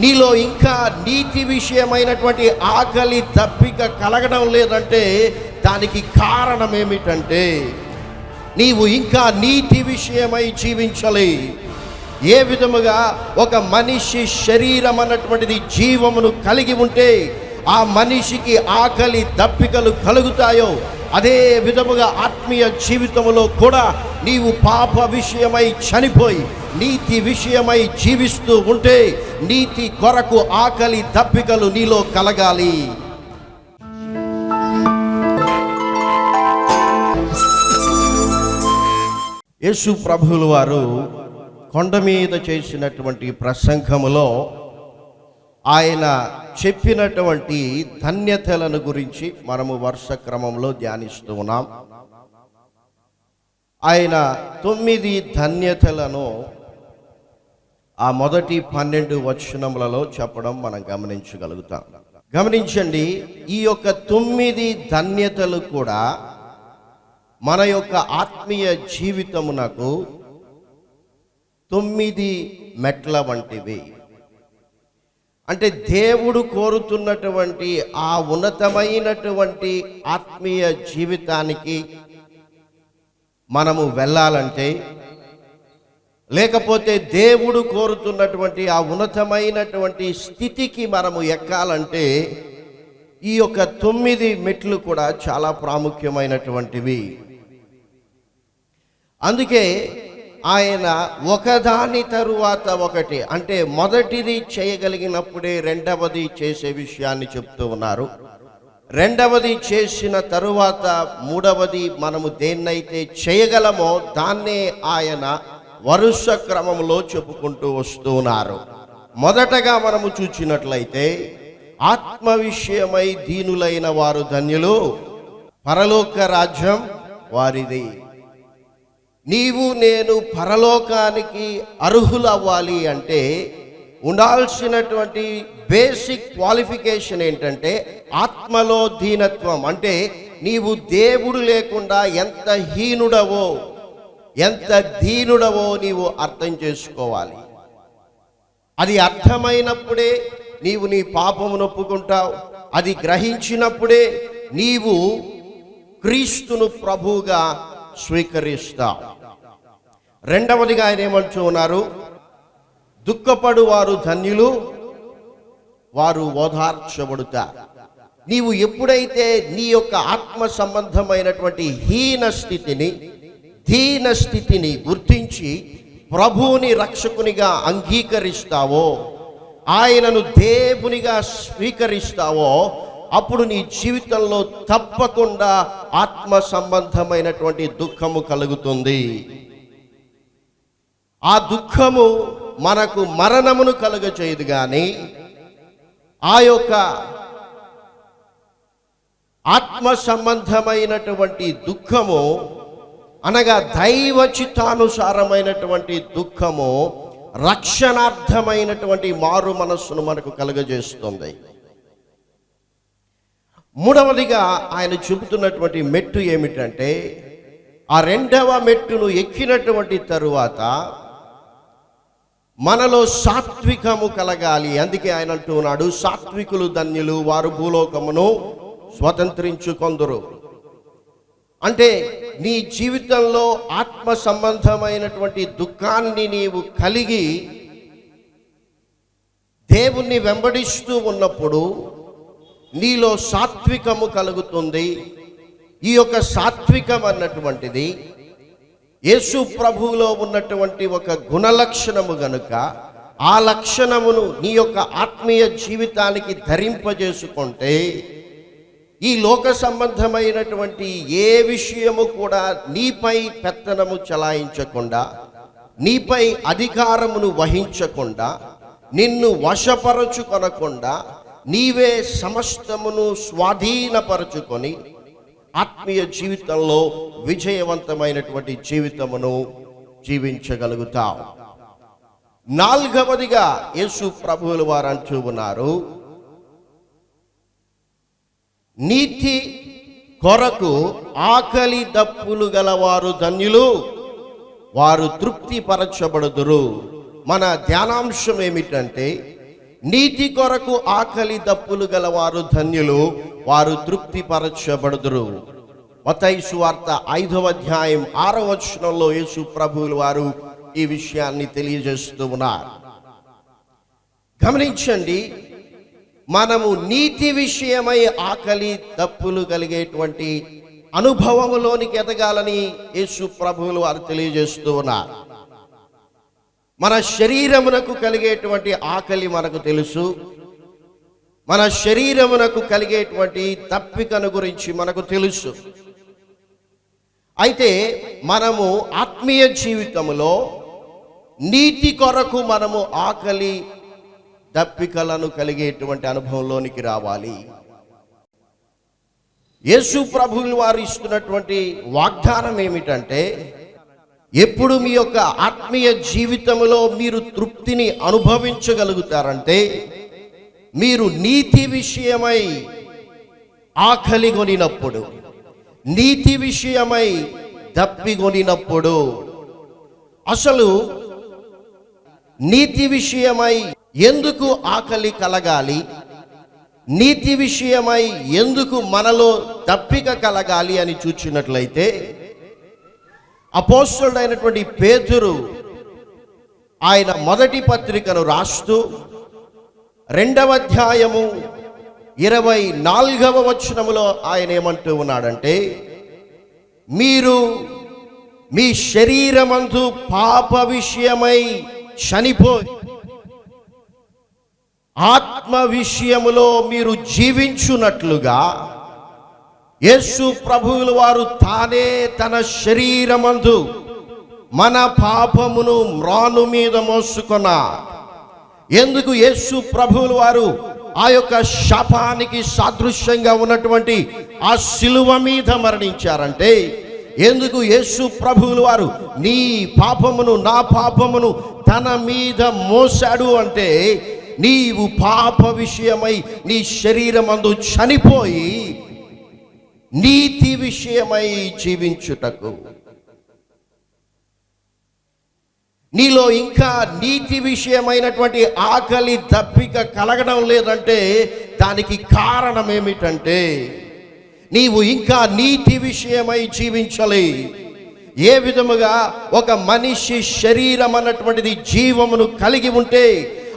నీలో ఇంకా నీతి విషయమైనటువంటి ఆకలి తప్పిక కలగడం లేదంటే దానికి కారణం ఏమిటంటే నీవు ఇంకా నీతి విషయమై జీవించాలి. ఏ విధముగా ఒక మనిషి శరీరం అన్నటువంటిది జీవమును కలిగి ఉంటే ఆ మనిషికి ఆకలి దప్పికలు కలుగుతాయో అదే విధముగా ఆత్మీయ జీవితంలో కూడా నీవు పాప విషయమై చనిపోయి నీతి విషయమై జీవిస్తూ ఉంటే నీతి కొరకు ఆకలి దప్పికలు నీలో కలగాలి. యేసు ప్రభువుల వారు కొండ మీద చేసినటువంటి ప్రసంగములో ఆయన చెప్పినటువంటి ధన్యతలను గురించి మనము వరుస క్రమంలో ధ్యానిస్తూ ఉన్నాం. ఆయన తొమ్మిది ధన్యతలను ఆ మొదటి పన్నెండు వచనములలో చెప్పడం మనం గమనించగలుగుతాం. గమనించండి ఈ యొక్క తొమ్మిది ధన్యతలు కూడా మన యొక్క ఆత్మీయ జీవితమునకు తొమ్మిది మెట్ల వంటివి. అంటే దేవుడు కోరుతున్నటువంటి ఆ ఉన్నతమైనటువంటి ఆత్మీయ జీవితానికి మనము వెళ్ళాలంటే లేకపోతే దేవుడు కోరుతున్నటువంటి ఆ ఉన్నతమైనటువంటి స్థితికి మనము ఎక్కాలంటే ఈ యొక్క తొమ్మిది మెట్లు కూడా చాలా ప్రాముఖ్యమైనటువంటివి. అందుకే ఆయన ఒకదాని తరువాత ఒకటి. అంటే మొదటిది చేయగలిగినప్పుడే రెండవది చేసే విషయాన్ని చెప్తూ ఉన్నారు. రెండవది చేసిన తరువాత మూడవది మనము దేన్నైతే చేయగలమో దాన్నే ఆయన వరుస క్రమంలో చెప్పుకుంటూ వస్తూ ఉన్నారు. మొదటగా మనము చూచినట్లయితే ఆత్మ విషయమై దీనులైన వారు ధన్యులు. పరలోక రాజ్యం వారిది. నీవు నేను పరలోకానికి అర్హులవ్వాలి అంటే ఉండాల్సినటువంటి బేసిక్ క్వాలిఫికేషన్ ఏంటంటే ఆత్మలో దీనత్వం. అంటే నీవు దేవుడు లేకుండా ఎంత హీనుడవో ఎంత దీనుడవో నీవు అర్థం చేసుకోవాలి. అది అర్థమైనప్పుడే నీవు నీ పాపమును ఒప్పుకుంటావు అది గ్రహించినప్పుడే నీవు క్రీస్తును ప్రభువుగా స్వీకరిస్తా. రెండవదిగా ఆయన ఏమంటూ ఉన్నారు? దుఃఖపడు వారు ధన్యులు వారు ఓదార్చబడుతారు నీవు ఎప్పుడైతే నీ యొక్క ఆత్మ సంబంధమైనటువంటి హీన స్థితిని దీన స్థితిని గుర్తించి ప్రభువుని రక్షకునిగా అంగీకరిస్తావో ఆయనను దేవునిగా స్వీకరిస్తావో అప్పుడు నీ జీవితంలో తప్పకుండా ఆత్మ సంబంధమైనటువంటి దుఃఖము కలుగుతుంది. ఆ దుఃఖము మనకు మరణమును కలుగచేయదు కానీ ఆ యొక్క ఆత్మ సంబంధమైనటువంటి దుఃఖము అనగా దైవ చిత్తానుసారమైనటువంటి దుఃఖము రక్షణార్థమైనటువంటి మారు మనస్సును మనకు కలుగజేస్తుంది. మూడవదిగా ఆయన చెబుతున్నటువంటి మెట్టు ఏమిటంటే ఆ రెండవ మెట్టును ఎక్కినటువంటి తరువాత మనలో సాత్వికము కలగాలి. అందుకే ఆయన అంటున్నాడు సాత్వికులు ధన్యులు వారు భూలోకమును స్వతంత్రించుకొందరు అంటే నీ జీవితంలో ఆత్మ సంబంధమైనటువంటి దుఃఖాన్ని నీవు కలిగి దేవుణ్ణి వెంబడిస్తూ ఉన్నప్పుడు నీలో సాత్వికము కలుగుతుంది. ఈ యొక్క సాత్వికం అన్నటువంటిది యేసు ప్రభువులో ఉన్నటువంటి ఒక గుణలక్షణము గనుక ఆ లక్షణమును నీ యొక్క ఆత్మీయ జీవితానికి ధరింపజేసుకుంటే ఈ లోక సంబంధమైనటువంటి ఏ విషయము కూడా నీపై పెత్తనము చలాయించకుండా నీపై అధికారమును వహించకుండా నిన్ను వశపరచుకొనకుండా నీవే సమస్తమును స్వాధీనపరచుకొని ఆత్మీయ జీవితంలో విజయవంతమైనటువంటి జీవితమును జీవించగలుగుతావు. నాలుగవదిగా యేసు ప్రభువుల వారు అంటూ ఉన్నారు నీతి కొరకు ఆకలి దప్పులు గలవారు ధన్యులు వారు తృప్తిపరచబడుదురు. మన ధ్యానాంశం ఏమిటంటే నీతి కొరకు ఆకలి దప్పులు గలవారు ధన్యులు వారు తృప్తిపరచబడుదురు. మతైసు వార్త ఐదవ అధ్యాయం ఆరవ వచనంలో యేసు ప్రభువులు వారు ఈ విషయాన్ని తెలియజేస్తూ ఉన్నారు. గమనించండి మనము నీతి విషయమై ఆకలి తప్పులు కలిగేటువంటి అనుభవములోనికి ఎదగాలని యేసు ప్రభువులు వారు తెలియజేస్తూ ఉన్నారు. మన శరీరమునకు కలిగేటువంటి ఆకలి మనకు తెలుసు. మన శరీరమునకు కలిగేటువంటి తప్పికను గురించి మనకు తెలుసు. అయితే మనము ఆత్మీయ జీవితంలో నీతి కొరకు మనము ఆకలి దప్పికలను కలిగేటువంటి అనుభవంలోనికి రావాలి. యేసు ప్రభువులు వారు ఇస్తున్నటువంటి వాగ్దానం ఏమిటంటే ఎప్పుడు మీ యొక్క ఆత్మీయ జీవితంలో మీరు తృప్తిని అనుభవించగలుగుతారంటే మీరు నీతి విషయమై ఆకలి కొనినప్పుడు నీతి విషయమై దప్పిగొనినప్పుడు అసలు నీతి విషయమై ఎందుకు ఆకలి కలగాలి? నీతి విషయమై ఎందుకు మనలో దప్పిక కలగాలి అని చూచినట్లయితే అపోస్తుడైనటువంటి పేతురు ఆయన మొదటి పత్రికను రాస్తూ రెండవ అధ్యాయము ఇరవై నాలుగవ వచనములో ఆయన ఏమంటూ ఉన్నాడంటే మీరు మీ శరీరమందు పాప విషయమై చనిపోయి ఆత్మ విషయములో మీరు జీవించున్నట్లుగా యేసు ప్రభువుల వారు తానే తన శరీరమందు మన పాపమును మ్రాను మీద మోసుకున్న ఎందుకు యేసు ప్రభువుల వారు ఆ యొక్క శాపానికి సాదృశ్యంగా ఉన్నటువంటి ఆ శిలువ మీద మరణించారంటే ఎందుకు యేసు ప్రభువులు వారు నీ పాపమును నా పాపమును తన మీద మోసాడు అంటే నీవు పాప విషయమై నీ శరీరమందు చనిపోయి నీతి విషయమై జీవించుటకు. నీలో ఇంకా నీతి విషయమైనటువంటి ఆకలి దప్పిక కలగడం లేదంటే దానికి కారణం ఏమిటంటే నీవు ఇంకా నీతి విషయమై జీవించలే. ఏ విధముగా ఒక మనిషి శరీరం అన్నటువంటిది జీవమును కలిగి ఉంటే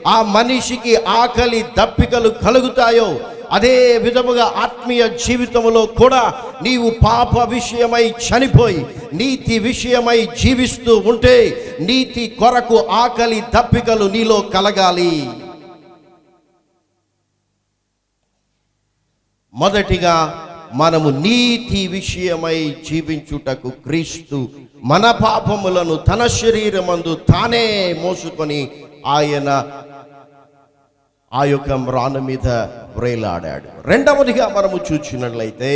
ఆ మనిషికి ఆకలి దప్పికలు కలుగుతాయో అదే విధముగా ఆత్మీయ జీవితంలో కూడా నీవు పాప విషయమై చనిపోయి నీతి విషయమై జీవిస్తూ ఉంటే నీతి కొరకు ఆకలి దప్పికలు నీలో కలగాలి. మొదటిగా మనము నీతి విషయమై జీవించుటకు క్రీస్తు మన పాపములను తన శరీరమందు తానే మోసుకొని ఆయన ఆ యొక్క మ్రాను మీద వ్రేలాడాడు. రెండవదిగా మనము చూచినట్లయితే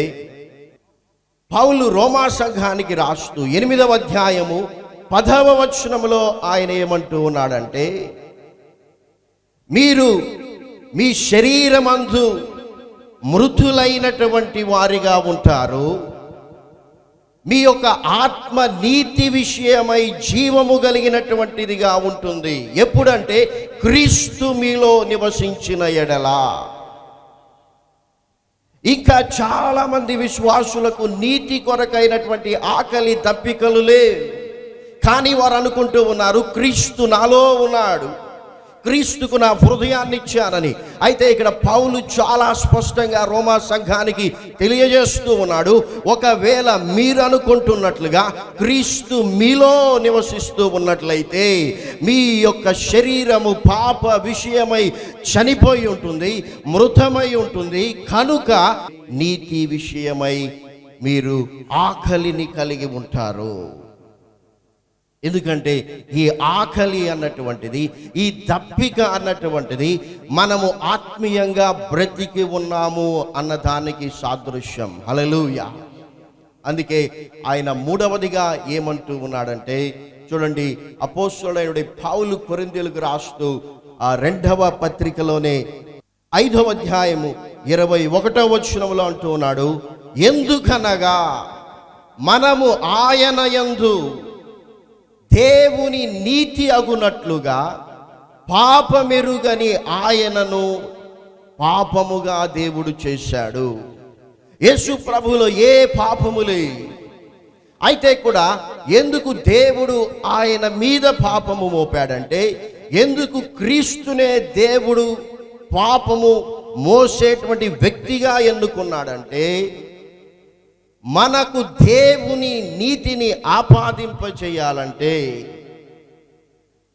పౌలు రోమా సంఘానికి రాస్తూ ఎనిమిదవ అధ్యాయము పదవ వచనములో ఆయన ఏమంటూ ఉన్నాడంటే మీరు మీ శరీరమందు మృతులైనటువంటి వారిగా ఉంటారు. మీ యొక్క ఆత్మ నీతి విషయమై జీవము కలిగినటువంటిదిగా ఉంటుంది. ఎప్పుడంటే క్రీస్తు మీలో నివసించిన ఎడలా. ఇంకా చాలా మంది విశ్వాసులకు నీతి కొరకైనటువంటి ఆకలి దప్పికలు లేవు. కానీ వారు అనుకుంటూ ఉన్నారు క్రీస్తు నాలో ఉన్నాడు. క్రీస్తుకు నా హృదయాన్ని ఇచ్చానని అయితే ఇక్కడ పౌలు చాలా స్పష్టంగా రోమా సంఘానికి తెలియజేస్తూ ఉన్నాడు ఒకవేళ మీరు అనుకుంటున్నట్లుగా క్రీస్తు మీలో నివసిస్తూ ఉన్నట్లయితే మీ యొక్క శరీరము పాప విషయమై చనిపోయి ఉంటుంది మృతమై ఉంటుంది. కనుక నీతి విషయమై మీరు ఆకలిని కలిగి ఉంటారు. ఎందుకంటే ఈ ఆకలి అన్నటువంటిది ఈ దప్పిక అన్నటువంటిది మనము ఆత్మీయంగా బ్రతికి ఉన్నాము అన్న దానికి సాదృశ్యం. హలలుయ అందుకే ఆయన మూడవదిగా ఏమంటూ ఉన్నాడంటే చూడండి అపోస్తుడైన పౌలు కొరిందెలకు రాస్తూ ఆ రెండవ పత్రికలోనే ఐదవ అధ్యాయము ఇరవై ఒకటో వచనంలో అంటూ ఉన్నాడు ఎందుకనగా మనము ఆయన యందు దేవుని నీతి అగునట్లుగా పాపమెరుగని ఆయనను పాపముగా దేవుడు చేశాడు. యేసు ప్రభులో ఏ పాపములే అయితే కూడా ఎందుకు దేవుడు ఆయన మీద పాపము మోపాడంటే ఎందుకు క్రీస్తునే దేవుడు పాపము మోసేటువంటి వ్యక్తిగా ఎన్నుకున్నాడంటే మనకు దేవుని నీతిని ఆపాదింప చేయాలంటే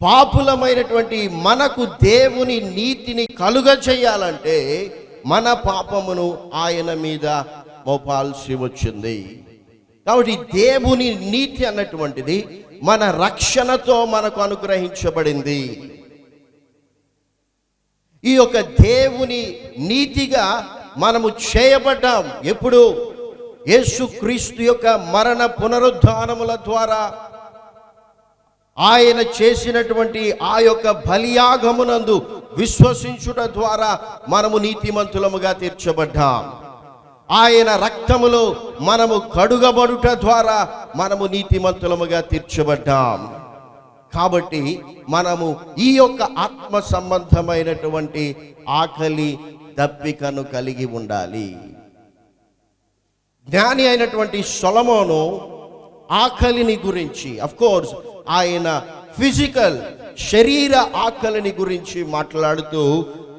పాపులమైనటువంటి మనకు దేవుని నీతిని కలుగ చేయాలంటే మన పాపమును ఆయన మీద మోపాల్సి వచ్చింది. కాబట్టి దేవుని నీతి అన్నటువంటిది మన రక్షణతో మనకు అనుగ్రహించబడింది. ఈ యొక్క దేవుని నీతిగా మనము చేయబడ్డాం. ఎప్పుడు? యేసుక్రీస్తు యొక్క మరణ పునరుద్ధానముల ద్వారా ఆయన చేసినటువంటి ఆ యొక్క బలియాగమునందు విశ్వసించుట ద్వారా మనము నీతిమంతులముగా తీర్చబడ్డాం. ఆయన రక్తములో మనము కడుగబడుట ద్వారా మనము నీతిమంతులముగా తీర్చబడ్డాం. కాబట్టి మనము ఈ యొక్క ఆత్మ సంబంధమైనటువంటి ఆకలి దప్పికను కలిగి ఉండాలి. జ్ఞాని అయినటువంటి సొలమోను ఆకలిని గురించి అఫ్ కోర్స్ ఆయన ఫిజికల్ శరీర ఆకలిని గురించి మాట్లాడుతూ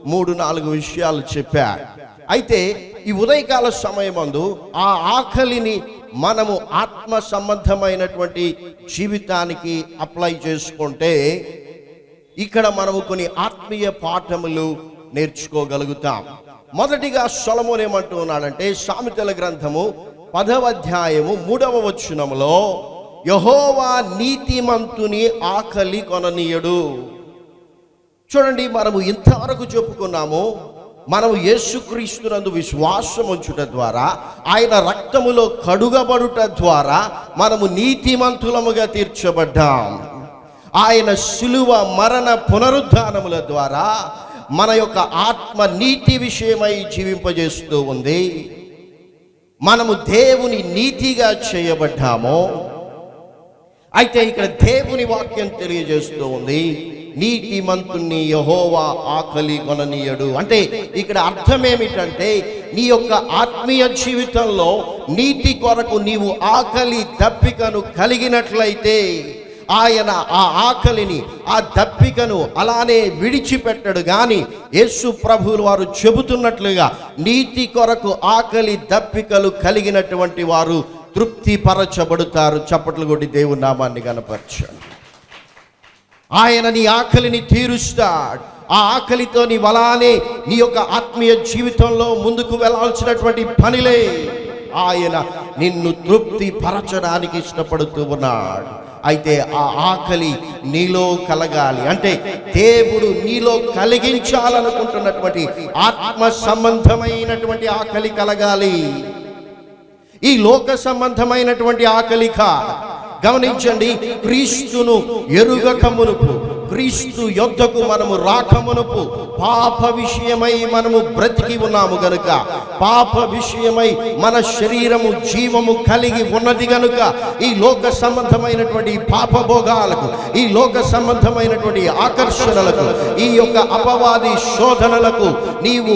మూడు నాలుగు విషయాలు చెప్పారు అయితే ఈ ఉదయకాల సమయమందు ఆ ఆకలిని మనము ఆత్మ సంబంధమైనటువంటి జీవితానికి అప్లై చేసుకుంటే ఇక్కడ మనము కొన్ని ఆత్మీయ పాఠములు నేర్చుకోగలుగుతాం. మొదటిగా సొలమోన్ ఏమంటూ ఉన్నాడంటే సామెతల గ్రంథము పదవ అధ్యాయము మూడవ వచనములో యహోవా నీతిమంతుని ఆకలి కొననీయడు. చూడండి మనము ఇంతవరకు చెప్పుకున్నాము మనము యేసుక్రీస్తునందు విశ్వాసం ఉంచుట ద్వారా ఆయన రక్తములో కడుగబడుట ద్వారా మనము నీతిమంతులముగా తీర్చబడ్డాం. ఆయన శిలువ మరణ పునరుద్ధానముల ద్వారా మన యొక్క ఆత్మ నీతి విషయమై జీవింపజేస్తూ ఉంది. మనము దేవుని నీతిగా చేయబడ్డాము అయితే ఇక్కడ దేవుని వాక్యం తెలియజేస్తూ ఉంది. నీతిమంతుణ్ణి యహోవా ఆకలి కొననీయడు. అంటే ఇక్కడ అర్థం ఏమిటంటే నీ యొక్క ఆత్మీయ జీవితంలో నీతి కొరకు నీవు ఆకలి దప్పికను కలిగినట్లయితే ఆయన ఆ ఆకలిని ఆ దప్పికను అలానే విడిచిపెట్టడు. కానీ యేసు ప్రభువులు వారు చెబుతున్నట్లుగా నీతి కొరకు ఆకలి దప్పికలు కలిగినటువంటి వారు తృప్తిపరచబడుతారు. చప్పట్లు కొట్టి దేవుని నామాన్ని కనపరచాడు ఆయన నీ ఆకలిని తీరుస్తాడు. ఆ ఆకలితో నీ వలానే నీ యొక్క ఆత్మీయ జీవితంలో ముందుకు వెళ్ళాల్సినటువంటి పనిలే. ఆయన నిన్ను తృప్తి పరచడానికి ఇష్టపడుతూ ఉన్నాడు. అయితే ఆ ఆకలి నీలో కలగాలి. అంటే దేవుడు నీలో కలిగించాలనుకుంటున్నటువంటి ఆత్మ సంబంధమైనటువంటి ఆకలి కలగాలి. ఈ లోక సంబంధమైనటువంటి ఆకలిక గమనించండి క్రీస్తును ఎరుగక మునుపు క్రీస్తు యొద్దకు మనము రాకమునపు పాప విషయమై మనము బ్రతికి ఉన్నాము గనుక పాప విషయమై మన శరీరము జీవము కలిగి ఉన్నది గనుక ఈ లోక సంబంధమైనటువంటి పాప భోగాలకు ఈ లోక సంబంధమైనటువంటి ఆకర్షణలకు ఈ యొక్క అపవాది శోధనలకు నీవు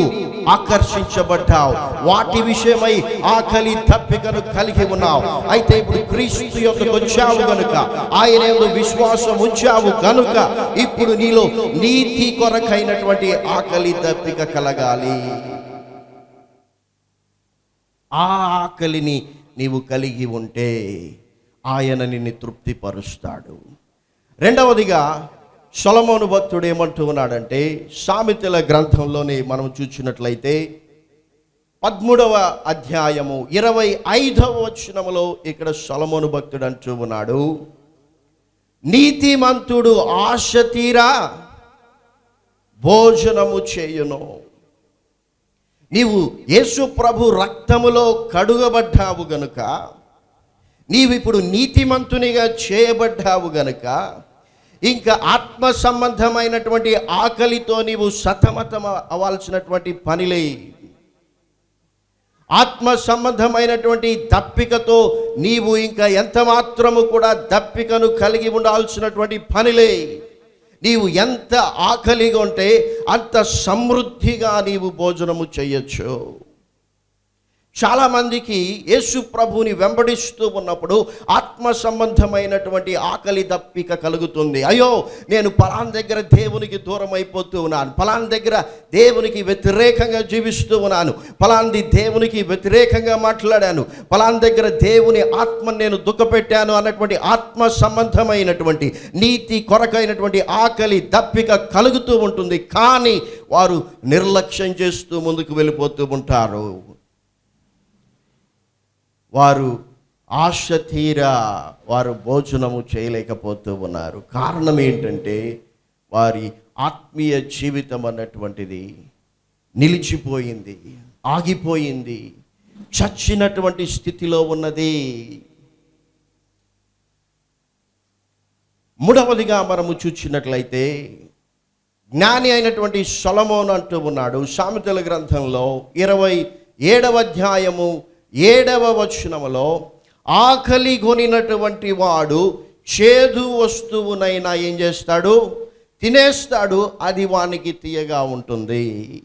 ఆకర్షించబడ్డావు. వాటి విషయమై ఆకలి తప్పికను కలిగి ఉన్నావు. అయితే ఇప్పుడు క్రీస్తు యొక్క వచ్చావు గనుక ఆయన విశ్వాసం ఉంచావు గనుక ఇప్పుడు నీలో నీతి కొరకైనటువంటి ఆకలి తప్పిక కలగాలి. ఆ ఆకలిని నీవు కలిగి ఉంటే ఆయన నిన్ను తృప్తిపరుస్తాడు. రెండవదిగా సొలమోను భక్తుడు ఏమంటూ ఉన్నాడంటే సామెతల గ్రంథంలోనే మనం చూసినట్లయితే పద్మూడవ అధ్యాయము ఇరవై ఐదవ వచనములో ఇక్కడ సొలమోను భక్తుడు అంటూ ఉన్నాడు. నీతిమంతుడు ఆశ తీరా భోజనము చేయును. నీవు యేసు ప్రభు రక్తములో కడుగబడ్డావు గనుక నీవిప్పుడు నీతిమంతునిగా చేయబడ్డావు గనుక ఇంకా ఆత్మ సంబంధమైనటువంటి ఆకలితో నీవు సతమతం అవ్వాల్సినటువంటి పనిలే ఆత్మ సంబంధమైనటువంటి దప్పికతో నీవు ఇంకా ఎంత మాత్రము కూడా దప్పికను కలిగి ఉండాల్సినటువంటి పనిలే. నీవు ఎంత ఆకలిగా ఉంటే అంత సమృద్ధిగా నీవు భోజనము చేయొచ్చు. చాలామందికి యేసు ప్రభుని వెంబడిస్తూ ఉన్నప్పుడు ఆత్మ సంబంధమైనటువంటి ఆకలి దప్పిక కలుగుతుంది. అయ్యో నేను పలాన్ దగ్గర దేవునికి దూరం అయిపోతూ ఉన్నాను. పలాన్ దగ్గర దేవునికి వ్యతిరేకంగా జీవిస్తూ ఉన్నాను. పలాంది దేవునికి వ్యతిరేకంగా మాట్లాడాను. పలాన్ దగ్గర దేవుని ఆత్మ నేను దుఃఖపెట్టాను అన్నటువంటి ఆత్మ సంబంధమైనటువంటి నీతి కొరకైనటువంటి ఆకలి దప్పిక కలుగుతూ ఉంటుంది. కానీ వారు నిర్లక్ష్యం చేస్తూ ముందుకు వెళ్ళిపోతూ ఉంటారు. వారు ఆశ తీరా వారు భోజనము చేయలేకపోతూ ఉన్నారు. కారణం ఏంటంటే వారి ఆత్మీయ జీవితం అన్నటువంటిది నిలిచిపోయింది ఆగిపోయింది చచ్చినటువంటి స్థితిలో ఉన్నది. మూడవదిగా మనము చూచినట్లయితే జ్ఞాని అయినటువంటి సొలమోన్ అంటూ ఉన్నాడు. సామెతల గ్రంథంలో ఇరవై ఏడవ అధ్యాయము ఏడవ వచనములో ఆకలి కొనినటువంటి వాడు చేదు వస్తువునైనా ఏం చేస్తాడు? తినేస్తాడు అది వానికి తీయగా ఉంటుంది.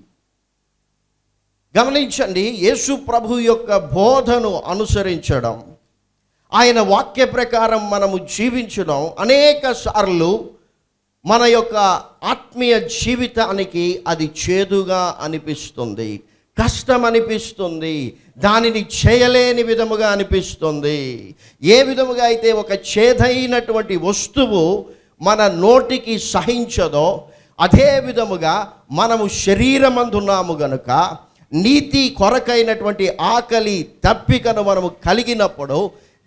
గమనించండి యేసు ప్రభు యొక్క బోధను అనుసరించడం ఆయన వాక్య ప్రకారం మనము జీవించడం అనేక సార్లు మన యొక్క ఆత్మీయ జీవితానికి అది చేదుగా అనిపిస్తుంది. కష్టం అనిపిస్తుంది దానిని చేయలేని విధముగా అనిపిస్తుంది. ఏ విధముగా అయితే ఒక చేదైనటువంటి వస్తువు మన నోటికి సహించదో అదే విధముగా మనము శరీరమందున్నాము గనుక నీతి కొరకైనటువంటి ఆకలి తప్పికను మనము కలిగినప్పుడు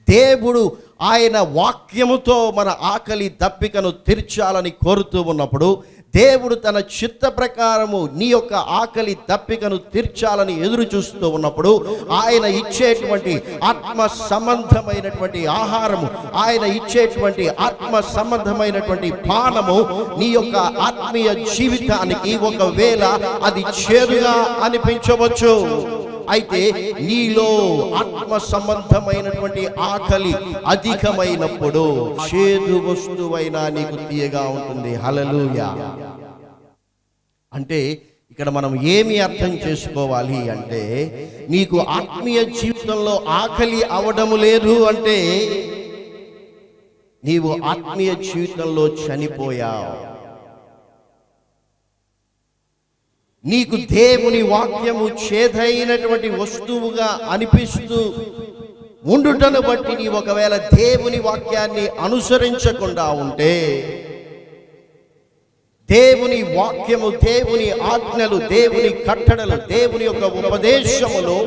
దేవుడు ఆయన వాక్యముతో మన ఆకలి దప్పికను తీర్చాలని కోరుతూ ఉన్నప్పుడు దేవుడు తన చిత్త ప్రకారము నీ యొక్క ఆకలి తప్పికను తీర్చాలని ఎదురు చూస్తూ ఉన్నప్పుడు ఆయన ఇచ్చేటువంటి ఆత్మ సంబంధమైనటువంటి ఆహారము ఆయన ఇచ్చేటువంటి ఆత్మ సంబంధమైనటువంటి పానము నీ యొక్క ఆత్మీయ జీవితానికి ఒకవేళ అది చేరుగా అనిపించవచ్చు. అయితే నీలో ఆత్మ సంబంధమైనటువంటి ఆకలి అధికమైనప్పుడు చేదు వస్తువైనా నీకు తీయగా ఉంటుంది. హలలుయా అంటే ఇక్కడ మనం ఏమి అర్థం చేసుకోవాలి అంటే నీకు ఆత్మీయ జీవితంలో ఆకలి అవడము లేదు అంటే నీవు ఆత్మీయ జీవితంలో చనిపోయావు. నీకు దేవుని వాక్యము చేదైనటువంటి వస్తువుగా అనిపిస్తూ ఉండుటను బట్టి నీ ఒకవేళ దేవుని వాక్యాన్ని అనుసరించకుండా ఉంటే దేవుని వాక్యము దేవుని ఆజ్ఞలు దేవుని కట్టడలు దేవుని యొక్క ఉపదేశములు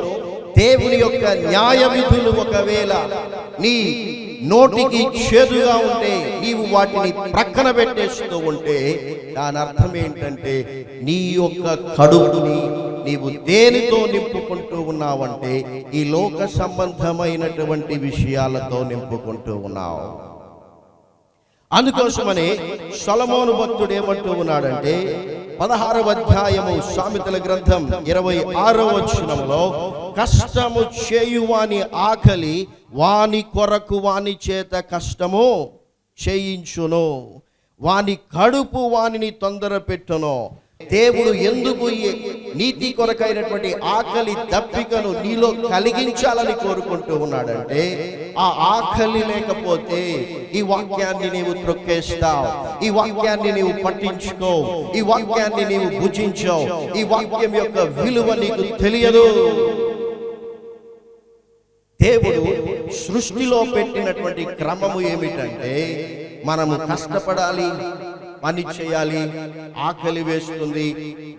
దేవుని యొక్క న్యాయ విధులు ఒకవేళ నీ నోటికి చేదుగా ఉంటే నీవు వాటిని ప్రక్కన పెట్టేస్తూ ఉంటే దాని అర్థం ఏంటంటే నీ యొక్క కడుపుని నీవు దేనితో నింపుకుంటూ ఉన్నావంటే ఈ లోక సంబంధమైనటువంటి విషయాలతో నింపుకుంటూ ఉన్నావు. అందుకోసమని సొలమోను భక్తుడు ఏమంటూ ఉన్నాడంటే పదహారవ అధ్యాయము సామెతల గ్రంథం ఇరవై ఆరవ వచనంలో కష్టము చేయువాని ఆకలి వాని కొరకు వాని చేత కష్టము చేయించును. వాని కడుపు వానిని తొందర పెట్టును. దేవుడు ఎందుకు నీతి కొరకైనటువంటి ఆకలి దప్పికను నీలో కలిగించాలని కోరుకుంటూ ఉన్నాడంటే ఆ ఆకలి లేకపోతే ఈ వాక్యాన్ని నీవు త్రొక్కేస్తావు. ఈ వాక్యాన్ని నీవు పట్టించుకో. ఈ వాక్యాన్ని నీవు భుజించవు. ఈ వాక్యం యొక్క విలువ నీకు తెలియదు. దేవుడు సృష్టిలో పెట్టినటువంటి క్రమము ఏమిటంటే మనము కష్టపడాలి పని చేయాలి ఆకలి వేస్తుంది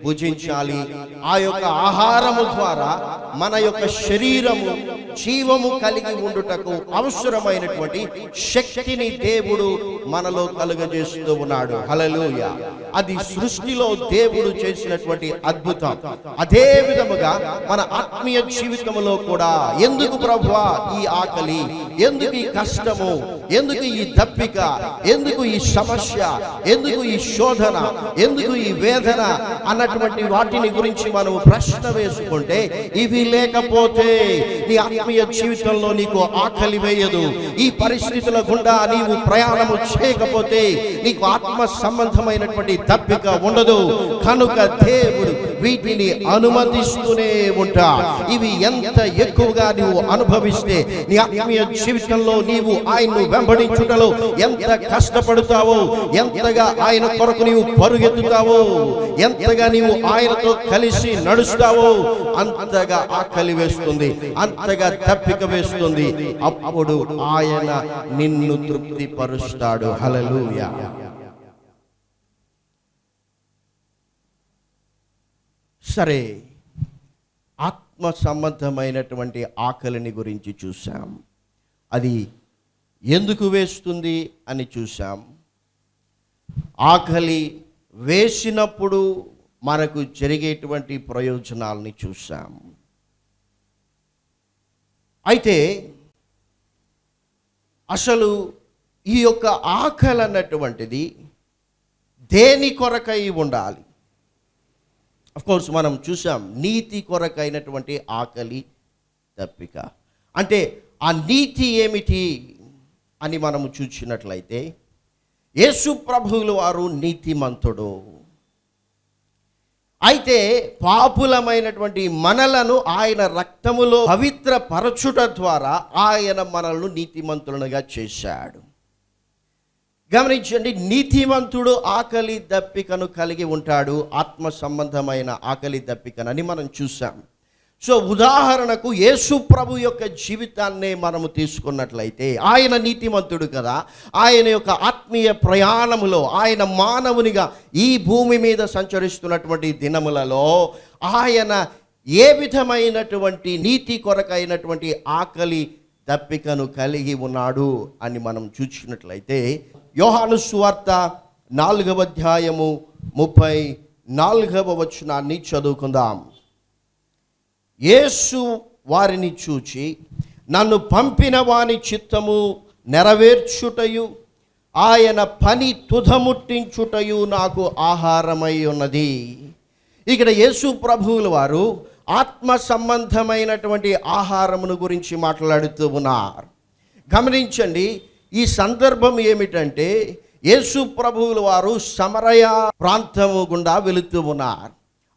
భుజించాలి. ఆ యొక్క ఆహారము ద్వారా మన యొక్క శరీరము జీవము కలిగి ఉండుటకు అవసరమైనటువంటి శక్తిని దేవుడు మనలో కలుగజేస్తూ ఉన్నాడు. హలలుయ అది సృష్టిలో దేవుడు చేసినటువంటి అద్భుతం. అదే విధముగా మన ఆత్మీయ జీవితంలో కూడా ఎందుకు ప్రభువా ఈ ఆకలి? ఎందుకు ఈ కష్టము? ఎందుకు ఈ దప్పిక? ఎందుకు ఈ సమస్య? ఎందుకు ఈ శోధన? ఎందుకు ఈ వేదన? అన్నటువంటి వాటిని గురించి మనం ప్రశ్న వేసుకుంటే ఇవి లేకపోతే నీ ఆత్మీయ జీవితంలో నీకు ఆకలి వేయదు. ఈ పరిస్థితుల గుండా నీవు ప్రయాణము చేయకపోతే నీకు ఆత్మ సంబంధమైనటువంటి తప్పిక ఉండదు. కనుక దేవుడు వీటిని అనుమతిస్తూనే ఉంటా. ఇవి ఎంత ఎక్కువగా నీవు అనుభవిస్తే నీ ఆత్మీయ జీవితంలో నీవు ఆయన్ను వెంబడించుటలో ఎంత కష్టపడతావో ఎంతగా ఆయన కొరకు నీవు పరుగెత్తుతావో ఎంతగా నీవు ఆయనతో కలిసి నడుస్తావో అంతగా ఆకలి వేస్తుంది అంతగా తప్పిక వేస్తుంది. అప్పుడు ఆయన నిన్ను తృప్తిపరుస్తాడు. హలలుయా సరే ఆత్మ సంబంధమైనటువంటి ఆకలిని గురించి చూసాం అది ఎందుకు వేస్తుంది అని చూసాం ఆకలి వేసినప్పుడు మనకు జరిగేటువంటి ప్రయోజనాల్ని చూసాం అయితే అసలు ఈ యొక్క ఆకలి అన్నటువంటిది దేని కొరకై ఉండాలి? కోర్స్ మనం చూసాం నీతి కొరకైనటువంటి ఆకలి తప్పిక. అంటే ఆ నీతి ఏమిటి అని మనము చూసినట్లయితే యేసు ప్రభువులు వారు నీతిమంతుడు. అయితే పాపులమైనటువంటి మనలను ఆయన రక్తములో పవిత్ర పరచుట ద్వారా ఆయన మనల్ని నీతిమంతులుగా చేశాడు. గమనించండి నీతివంతుడు ఆకలి దప్పికను కలిగి ఉంటాడు ఆత్మ సంబంధమైన ఆకలి దప్పికనని మనం చూసాం సో ఉదాహరణకు యేసు ప్రభు యొక్క జీవితాన్నే మనము తీసుకున్నట్లయితే ఆయన నీతిమంతుడు కదా ఆయన యొక్క ఆత్మీయ ప్రయాణములో ఆయన మానవునిగా ఈ భూమి మీద సంచరిస్తున్నటువంటి దినములలో ఆయన ఏ విధమైనటువంటి నీతి కొరకైనటువంటి ఆకలి దప్పికను కలిగి ఉన్నాడు అని మనం చూసినట్లయితే యోహాను సువార్త నాలుగవ అధ్యాయము ముప్పై నాలుగవ వచనాన్ని చదువుకుందాం. యేసు వారిని చూచి నన్ను పంపిన వాని చిత్తము నెరవేర్చుటయు ఆయన పని తుధముట్టించుటయు నాకు ఆహారమై ఉన్నది. ఇక్కడ యేసు ప్రభువుల వారు ఆత్మ సంబంధమైనటువంటి ఆహారమును గురించి మాట్లాడుతూ ఉన్నారు. గమనించండి ఈ సందర్భం ఏమిటంటే యేసు ప్రభువుల వారు సమరయ ప్రాంతము గుండా వెళుతూ ఉన్నారు.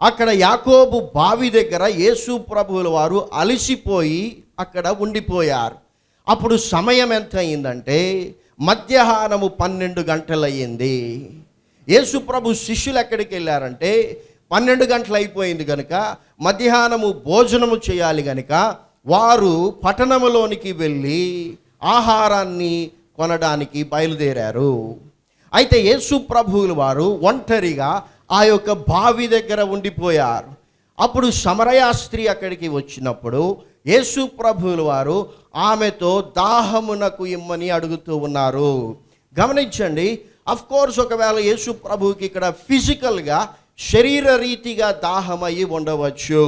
అక్కడ యాకోబు బావి దగ్గర యేసు ప్రభువుల వారు అలసిపోయి అక్కడ ఉండిపోయారు. అప్పుడు సమయం ఎంత అయిందంటే మధ్యాహ్నము పన్నెండు గంటలయ్యింది. యేసు ప్రభు శిష్యులు ఎక్కడికి వెళ్ళారంటే పన్నెండు గంటలు అయిపోయింది కనుక మధ్యాహ్నము భోజనము చేయాలి కనుక వారు పట్టణములోనికి వెళ్ళి ఆహారాన్ని కొనడానికి బయలుదేరారు. అయితే యేసు ప్రభువులు వారు ఒంటరిగా ఆ యొక్క బావి దగ్గర ఉండిపోయారు. అప్పుడు సమరయా స్త్రీ అక్కడికి వచ్చినప్పుడు యేసు ప్రభువులు వారు ఆమెతో దాహమునకు ఇమ్మని అడుగుతూ ఉన్నారు. గమనించండి అఫ్ కోర్స్ ఒకవేళ యేసు ప్రభువుకి ఇక్కడ ఫిజికల్గా శరీర రీతిగా దాహమయ్యి ఉండవచ్చు.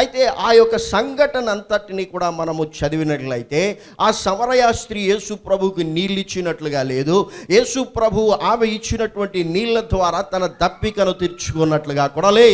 అయితే ఆ యొక్క సంఘటన అంతటిని కూడా మనము చదివినట్లయితే ఆ సమరయ స్త్రీ యేసు ప్రభుకి నీళ్ళు ఇచ్చినట్లుగా లేదు. యేసు ప్రభు ఆమె ఇచ్చినటువంటి నీళ్ళ ద్వారా తన దప్పికను తీర్చుకున్నట్లుగా కూడా లే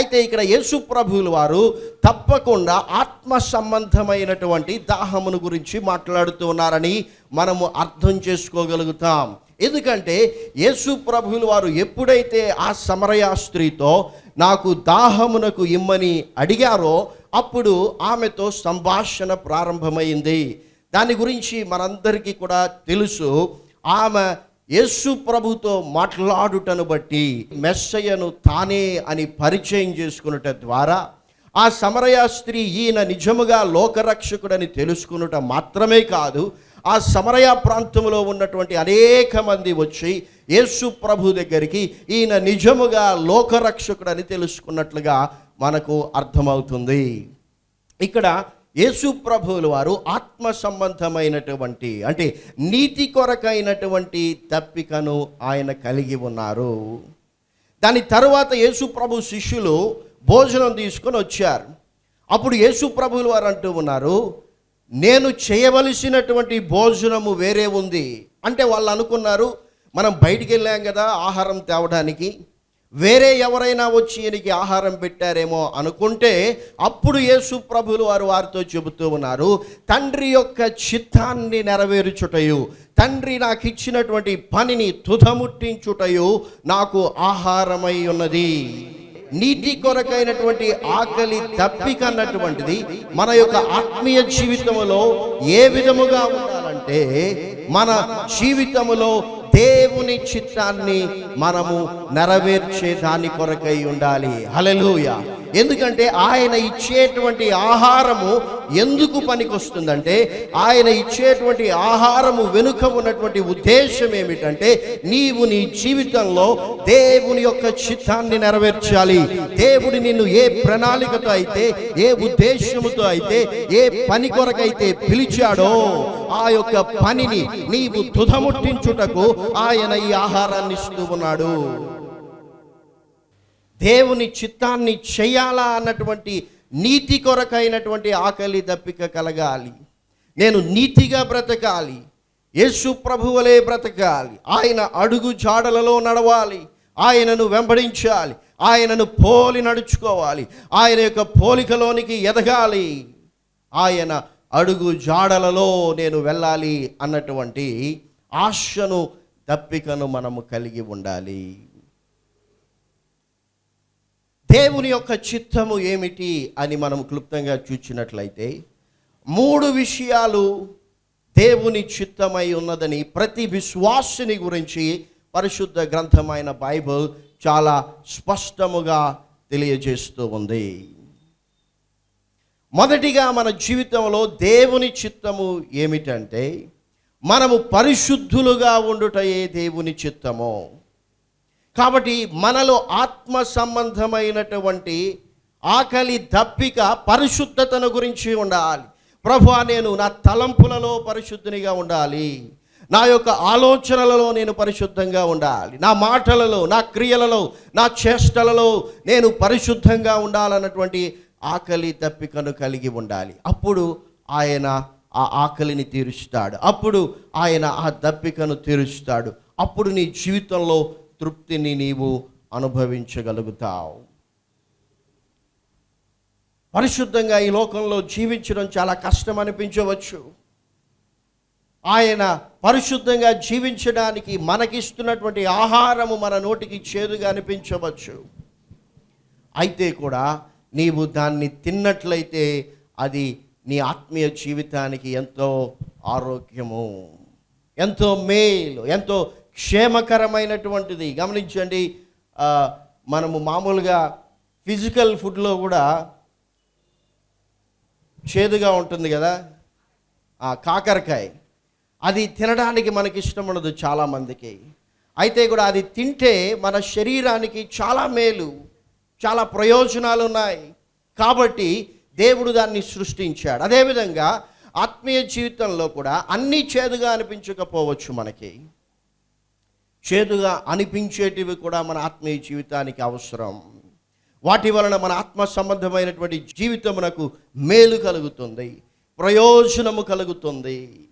అయితే ఇక్కడ యేసు ప్రభువులు వారు తప్పకుండా ఆత్మ సంబంధమైనటువంటి దాహమును గురించి మాట్లాడుతూ ఉన్నారని మనము అర్థం చేసుకోగలుగుతాం. ఎందుకంటే యేసు ప్రభువులు వారు ఎప్పుడైతే ఆ సమరయ స్త్రీతో నాకు దాహమునకు ఇమ్మని అడిగారో అప్పుడు ఆమెతో సంభాషణ ప్రారంభమైంది. దాని గురించి మనందరికీ కూడా తెలుసు. ఆమె యేసు ప్రభుతో మాట్లాడుటను బట్టి మెస్సయ్యను తానే అని పరిచయం చేసుకున్నట ద్వారా ఆ సమరయ స్త్రీ ఈయన నిజముగా లోకరక్షకుడని తెలుసుకునుట మాత్రమే కాదు ఆ సమరయ ప్రాంతంలో ఉన్నటువంటి అనేక మంది వచ్చి యేసు ప్రభు దగ్గరికి ఈయన నిజముగా లోకరక్షకుడని తెలుసుకున్నట్లుగా మనకు అర్థమవుతుంది. ఇక్కడ యేసు ప్రభువులు వారు ఆత్మ సంబంధమైనటువంటి అంటే నీతి కొరకైనటువంటి తప్పికను ఆయన కలిగి ఉన్నారు. దాని తర్వాత యేసు ప్రభు శిష్యులు భోజనం తీసుకొని వచ్చారు. అప్పుడు యేసు ప్రభువులు వారు అంటూ ఉన్నారు నేను చేయవలసినటువంటి భోజనము వేరే ఉంది. అంటే వాళ్ళు అనుకున్నారు మనం బయటికి వెళ్ళాం కదా ఆహారం తేవడానికి. వేరే ఎవరైనా వచ్చి ఈయనకి ఆహారం పెట్టారేమో అనుకుంటే అప్పుడు యేసు ప్రభులు వారు వారితో చెబుతూ ఉన్నారు తండ్రి యొక్క చిత్తాన్ని నెరవేర్చుటయు తండ్రి నాకు ఇచ్చినటువంటి పనిని తుదముట్టించుటయు నాకు ఆహారమై ఉన్నది. నీటి కొరకైనటువంటి ఆకలి తప్పిక అన్నటువంటిది మన యొక్క ఆత్మీయ జీవితంలో ఏ విధముగా ఉండాలంటే మన జీవితములో దేవుని చిత్తాన్ని మనము నెరవేర్చే దాని కొరకై ఉండాలి. హలలుయా ఎందుకంటే ఆయన ఇచ్చేటువంటి ఆహారము ఎందుకు పనికొస్తుందంటే ఆయన ఇచ్చేటువంటి ఆహారము వెనుక ఉన్నటువంటి ఉద్దేశం ఏమిటంటే నీవు నీ జీవితంలో దేవుని యొక్క చిత్తాన్ని నెరవేర్చాలి. దేవుడు నిన్ను ఏ ప్రణాళికతో అయితే ఏ ఉద్దేశముతో అయితే ఏ పని కొరకైతే పిలిచాడో ఆ యొక్క పనిని నీవు తుదముట్టించుటకు ఆయన ఈ ఆహారాన్ని ఇస్తూ ఉన్నాడు. దేవుని చిత్తాన్ని చేయాలా అన్నటువంటి నీతి కొరకైనటువంటి ఆకలి దప్పిక కలగాలి. నేను నీతిగా బ్రతకాలి. యేసు ప్రభువలే బ్రతకాలి. ఆయన అడుగు జాడలలో నడవాలి. ఆయనను వెంబడించాలి. ఆయనను పోలి నడుచుకోవాలి. ఆయన యొక్క పోలికలోనికి ఎదగాలి. ఆయన అడుగు జాడలలో నేను వెళ్ళాలి అన్నటువంటి ఆశను దప్పికను మనము కలిగి ఉండాలి. దేవుని యొక్క చిత్తము ఏమిటి అని మనం క్లుప్తంగా చూచినట్లయితే మూడు విషయాలు దేవుని చిత్తమై ఉన్నదని ప్రతి విశ్వాసుని గురించి పరిశుద్ధ గ్రంథమైన బైబిల్ చాలా స్పష్టముగా తెలియజేస్తూ ఉంది. మొదటిగా మన జీవితంలో దేవుని చిత్తము ఏమిటంటే మనము పరిశుద్ధులుగా ఉండుటయే దేవుని చిత్తము. కాబట్టి మనలో ఆత్మ సంబంధమైనటువంటి ఆకలి దప్పిక పరిశుద్ధతను గురించి ఉండాలి. ప్రభు నేను నా తలంపులలో పరిశుద్ధినిగా ఉండాలి. నా యొక్క ఆలోచనలలో నేను పరిశుద్ధంగా ఉండాలి. నా మాటలలో నా క్రియలలో నా చేష్టలలో నేను పరిశుద్ధంగా ఉండాలన్నటువంటి ఆకలి దప్పికను కలిగి ఉండాలి. అప్పుడు ఆయన ఆ ఆకలిని తీరుస్తాడు. అప్పుడు ఆయన ఆ దప్పికను తీరుస్తాడు. అప్పుడు నీ జీవితంలో తృప్తిని నీవు అనుభవించగలుగుతావు. పరిశుద్ధంగా ఈ లోకంలో జీవించడం చాలా కష్టం అనిపించవచ్చు ఆయన పరిశుద్ధంగా జీవించడానికి మనకిస్తున్నటువంటి ఆహారము మన నోటికి చేదుగా అనిపించవచ్చు. అయితే కూడా నీవు దాన్ని తిన్నట్లయితే అది నీ ఆత్మీయ జీవితానికి ఎంతో ఆరోగ్యము ఎంతో మేలు ఎంతో క్షేమకరమైనటువంటిది. గమనించండి మనము మామూలుగా ఫిజికల్ ఫుడ్లో కూడా చేదుగా ఉంటుంది కదా? ఆ కాకరకాయ. అది తినడానికి మనకి ఇష్టం ఉండదు చాలామందికి అయితే కూడా అది తింటే మన శరీరానికి చాలా మేలు చాలా ప్రయోజనాలు ఉన్నాయి కాబట్టి దేవుడు దాన్ని సృష్టించాడు. అదేవిధంగా ఆత్మీయ జీవితంలో కూడా అన్నీ చేదుగా అనిపించకపోవచ్చు మనకి. చేదుగా అనిపించేటివి కూడా మన ఆత్మీయ జీవితానికి అవసరం. వాటి వలన మన ఆత్మ సంబంధమైనటువంటి జీవితమునకు మేలు కలుగుతుంది ప్రయోజనము కలుగుతుంది.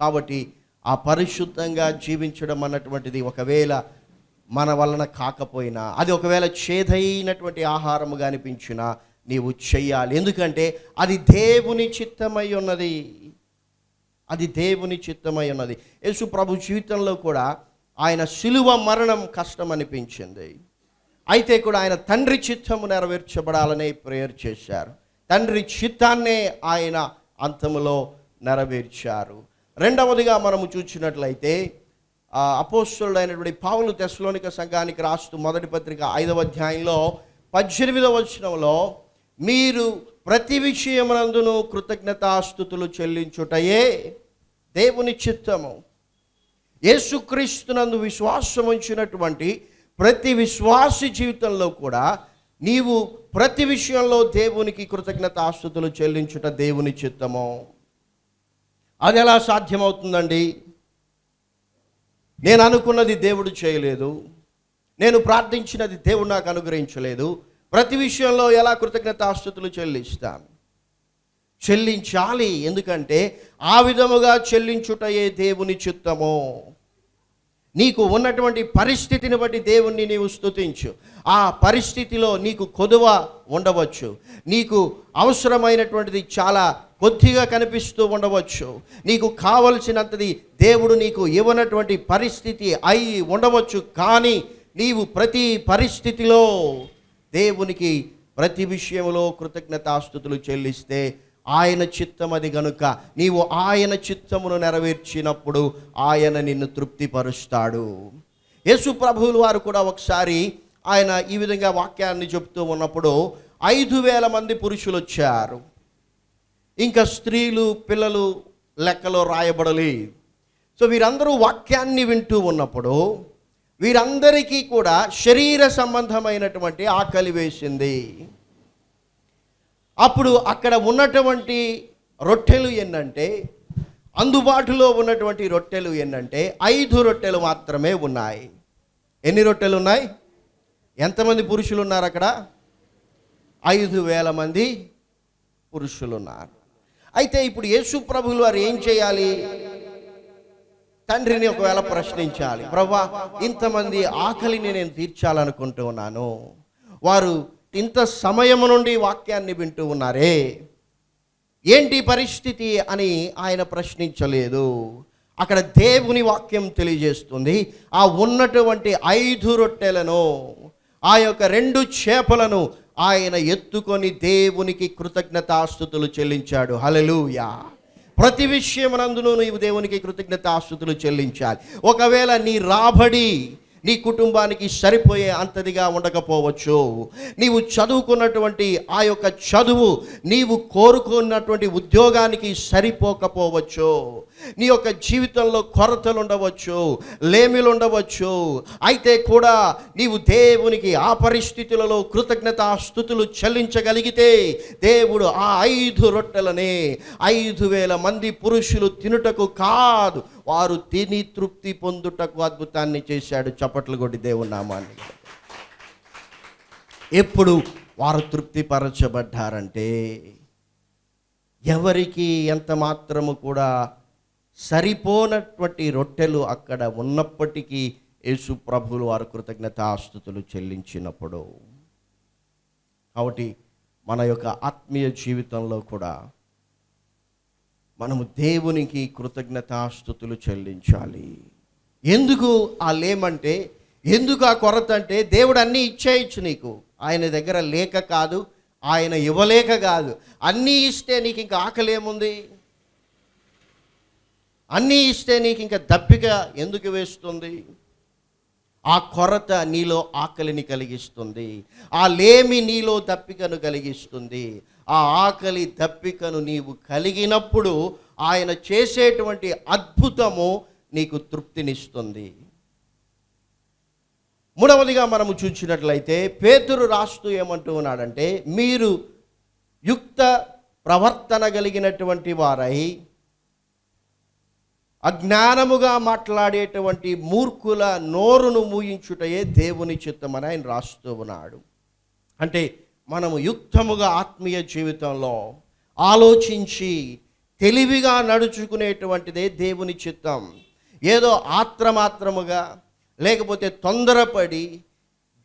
కాబట్టి ఆ పరిశుద్ధంగా జీవించడం అన్నటువంటిది ఒకవేళ మన వలన కాకపోయినా అది ఒకవేళ చేదైనటువంటి ఆహారముగా అనిపించినా నీవు చెయ్యాలి ఎందుకంటే అది దేవుని చిత్తమై ఉన్నది. అది దేవుని చిత్తమై ఉన్నది. యేసు ప్రభు జీవితంలో కూడా ఆయన శిలువ మరణం కష్టం అనిపించింది అయితే కూడా ఆయన తండ్రి చిత్తము నెరవేర్చబడాలనే ప్రేయర్ చేశారు. తండ్రి చిత్తాన్నే ఆయన అంతములో నెరవేర్చారు. రెండవదిగా మనము చూసినట్లయితే అపోస్తుడైనటువంటి పావులు తెస్లోనిక సంఘానికి రాస్తూ మొదటి పత్రిక ఐదవ అధ్యాయంలో పద్దెనిమిదవ వచనంలో మీరు ప్రతి విషయమునందును కృతజ్ఞతాస్థుతులు చెల్లించుటయే దేవుని చిత్తము. యేసుక్రీస్తునందు విశ్వాసం ఉంచినటువంటి ప్రతి విశ్వాసి జీవితంలో కూడా నీవు ప్రతి విషయంలో దేవునికి కృతజ్ఞత ఆస్తుతులు చెల్లించుట దేవుని చిత్తము. అది ఎలా సాధ్యమవుతుందండి? నేను అనుకున్నది దేవుడు చేయలేదు. నేను ప్రార్థించినది దేవుడు నాకు అనుగ్రహించలేదు. ప్రతి విషయంలో ఎలా కృతజ్ఞత ఆస్తుతులు చెల్లిస్తాను చెల్లించాలి. ఎందుకంటే ఆ విధముగా చెల్లించుటయే దేవుని చిత్తము. నీకు ఉన్నటువంటి పరిస్థితిని బట్టి దేవుణ్ణి నీవు స్తుతించు. ఆ పరిస్థితిలో నీకు కొదువ ఉండవచ్చు. నీకు అవసరమైనటువంటిది చాలా కొద్దిగా కనిపిస్తూ ఉండవచ్చు. నీకు కావలసినంతది దేవుడు నీకు ఇవ్వనటువంటి పరిస్థితి అయి ఉండవచ్చు. కానీ నీవు ప్రతి పరిస్థితిలో దేవునికి ప్రతి విషయంలో కృతజ్ఞతాస్థుతులు చెల్లిస్తే ఆయన చిత్తం అది గనుక. నీవు ఆయన చిత్తమును నెరవేర్చినప్పుడు ఆయన నిన్ను తృప్తిపరుస్తాడు. యేసు ప్రభువులు వారు కూడా ఒకసారి ఆయన ఈ విధంగా వాక్యాన్ని చెప్తూ ఉన్నప్పుడు ఐదు వేల మంది పురుషులు వచ్చారు. ఇంకా స్త్రీలు పిల్లలు లెక్కలో రాయబడలేదు సో వీరందరూ వాక్యాన్ని వింటూ ఉన్నప్పుడు వీరందరికీ కూడా శరీర సంబంధమైనటువంటి ఆకలి వేసింది. అప్పుడు అక్కడ ఉన్నటువంటి రొట్టెలు ఏంటంటే అందుబాటులో ఉన్నటువంటి రొట్టెలు ఏంటంటే ఐదు రొట్టెలు మాత్రమే ఉన్నాయి. ఎన్ని రొట్టెలు ఉన్నాయి? ఎంతమంది పురుషులు ఉన్నారు అక్కడ? ఐదు వేల మంది పురుషులు ఉన్నారు అయితే ఇప్పుడు యేసు ప్రభులు వారు ఏం చేయాలి? తండ్రిని ఒకవేళ ప్రశ్నించాలి ప్రభా ఇంతమంది ఆకలిని నేను తీర్చాలనుకుంటూ ఉన్నాను వారు ఇంత సమయం నుండి వాక్యాన్ని వింటూ ఉన్నారే? ఏంటి పరిస్థితి అని ఆయన ప్రశ్నించలేదు. అక్కడ దేవుని వాక్యం తెలియజేస్తుంది ఆ ఉన్నటువంటి ఐదు రొట్టెలను ఆ యొక్క రెండు చేపలను ఆయన ఎత్తుకొని దేవునికి కృతజ్ఞతాస్థుతులు చెల్లించాడు. హలలుయా ప్రతి విషయమునందును నీవు దేవునికి కృతజ్ఞతాస్థుతులు చెల్లించాలి. ఒకవేళ నీ రాబడి నీ కుటుంబానికి సరిపోయే అంతదిగా ఉండకపోవచ్చు. నీవు చదువుకున్నటువంటి ఆ యొక్క చదువు నీవు కోరుకున్నటువంటి ఉద్యోగానికి సరిపోకపోవచ్చు. నీ యొక్క జీవితంలో కొరతలు ఉండవచ్చు లేమిలు ఉండవచ్చు అయితే కూడా నీవు దేవునికి ఆ పరిస్థితులలో కృతజ్ఞత స్థుతులు చెల్లించగలిగితే దేవుడు ఆ ఐదు రొట్టెలనే ఐదు వేల మంది పురుషులు తినుటకు కాదు. వారు తిని తృప్తి పొందుటకు అద్భుతాన్ని చేశాడు చప్పట్లు కొట్టి దేవునామాన్ని ఎప్పుడు వారు తృప్తిపరచబడ్డారంటే ఎవరికి ఎంత మాత్రము కూడా సరిపోనటువంటి రొట్టెలు అక్కడ ఉన్నప్పటికీ యేసు ప్రభులు వారు కృతజ్ఞతాస్థుతులు చెల్లించినప్పుడు. కాబట్టి మన యొక్క ఆత్మీయ జీవితంలో కూడా మనము దేవునికి కృతజ్ఞతాస్థుతులు చెల్లించాలి. ఎందుకు ఆ లేమంటే ఎందుకు ఆ కొరత అంటే దేవుడు అన్నీ ఇచ్చేయచ్చు నీకు. ఆయన దగ్గర లేక కాదు ఆయన ఇవ్వలేక కాదు. అన్నీ ఇస్తే నీకు ఇంకా ఆకలి ఏముంది? అన్నీ ఇస్తే నీకు ఇంకా దప్పిక ఎందుకు వేస్తుంది? ఆ కొరత నీలో ఆకలిని కలిగిస్తుంది. ఆ లేమి నీలో దప్పికను కలిగిస్తుంది. ఆ ఆకలి దప్పికను నీవు కలిగినప్పుడు ఆయన చేసేటువంటి అద్భుతము నీకు తృప్తినిస్తుంది. మూడవదిగా మనము చూసినట్లయితే పేతురు రాస్తూ ఏమంటూ ఉన్నాడంటే మీరు యుక్త ప్రవర్తన కలిగినటువంటి వారై అజ్ఞానముగా మాట్లాడేటువంటి మూర్ఖుల నోరును మూయించుటయే దేవుని చిత్తమని ఆయన రాస్తూ ఉన్నాడు. అంటే మనము యుక్తముగా ఆత్మీయ జీవితంలో ఆలోచించి తెలివిగా నడుచుకునేటువంటిదే దేవుని చిత్తం. ఏదో ఆత్రమాత్రముగా లేకపోతే తొందరపడి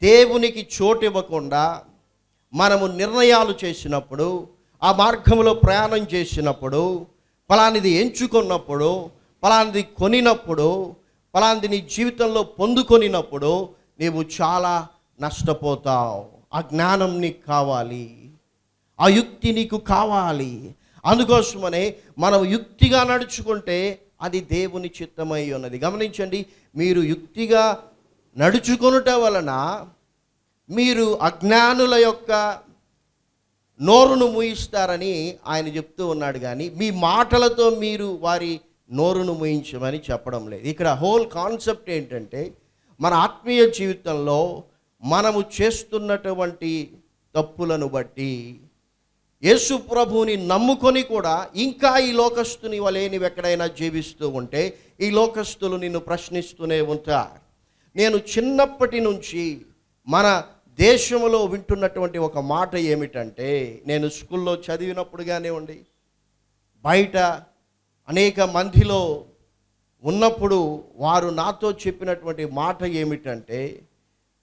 దేవునికి చోటు ఇవ్వకుండా మనము నిర్ణయాలు చేసినప్పుడు ఆ మార్గంలో ప్రయాణం చేసినప్పుడు ఫలానిది ఎంచుకున్నప్పుడు ఫలానిది కొనినప్పుడు ఫలానిది నీ జీవితంలో పొందుకొనినప్పుడు నీవు చాలా నష్టపోతావు. ఆ జ్ఞానం నీకు కావాలి. ఆ యుక్తి నీకు కావాలి. అందుకోసమనే మనం యుక్తిగా నడుచుకుంటే అది దేవుని చిత్తమై ఉన్నది. గమనించండి మీరు యుక్తిగా నడుచుకొనుట వలన మీరు అజ్ఞానుల యొక్క నోరును ముయిస్తారని ఆయన చెప్తూ ఉన్నాడు కానీ మీ మాటలతో మీరు వారి నోరును ముయించమని చెప్పడం లేదు. ఇక్కడ హోల్ కాన్సెప్ట్ ఏంటంటే మన ఆత్మీయ జీవితంలో మనము చేస్తున్నటువంటి తప్పులను బట్టి యేసు ప్రభువుని నమ్ముకొని కూడా ఇంకా ఈ లోకస్తుని వలె నీవు ఎక్కడైనా జీవిస్తూ ఉంటే ఈ లోకస్తులు నిన్ను ప్రశ్నిస్తూనే ఉంటారు. నేను చిన్నప్పటి నుంచి మన దేశంలో వింటున్నటువంటి ఒక మాట ఏమిటంటే నేను స్కూల్లో చదివినప్పుడు కానివ్వండి బయట అనేక మందిలో ఉన్నప్పుడు వారు నాతో చెప్పినటువంటి మాట ఏమిటంటే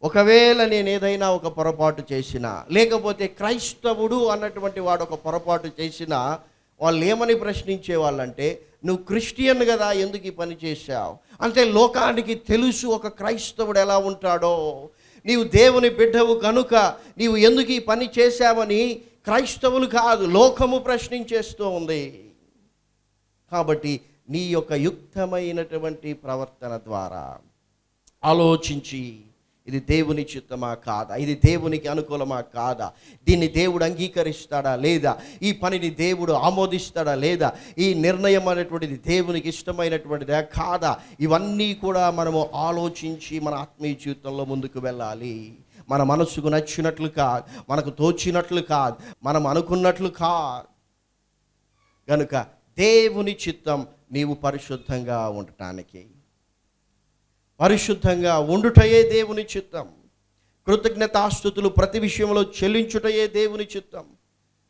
ఒకవేళ నేను ఏదైనా ఒక పొరపాటు చేసినా లేకపోతే క్రైస్తవుడు అన్నటువంటి వాడు ఒక పొరపాటు చేసినా వాళ్ళు ఏమని ప్రశ్నించే వాళ్ళంటే నువ్వు క్రిస్టియన్ కదా ఎందుకు ఈ పని చేశావు? అంటే లోకానికి తెలుసు ఒక క్రైస్తవుడు ఎలా ఉంటాడో. నీవు దేవుని బిడ్డవు కనుక నీవు ఎందుకు ఈ పని చేశావని క్రైస్తవులు కాదు లోకము ప్రశ్నించేస్తూ ఉంది. కాబట్టి నీ యొక్క యుక్తమైనటువంటి ప్రవర్తన ద్వారా ఆలోచించి ఇది దేవుని చిత్తమా కాదా? ఇది దేవునికి అనుకూలమా కాదా? దీన్ని దేవుడు అంగీకరిస్తాడా లేదా? ఈ పనిని దేవుడు ఆమోదిస్తాడా లేదా? ఈ నిర్ణయం అనేటువంటిది దేవునికి ఇష్టమైనటువంటిదా కాదా? ఇవన్నీ కూడా మనము ఆలోచించి మన ఆత్మీయ జీవితంలో ముందుకు వెళ్ళాలి. మన మనసుకు నచ్చినట్లు కాదు మనకు తోచినట్లు కాదు మనం అనుకున్నట్లు కాదు. కనుక దేవుని చిత్తం నీవు పరిశుద్ధంగా ఉండటానికి పరిశుద్ధంగా ఉండుటయే దేవుని చిత్తం. కృతజ్ఞతాస్థుతులు ప్రతి విషయంలో చెల్లించుటయే దేవుని చిత్తం.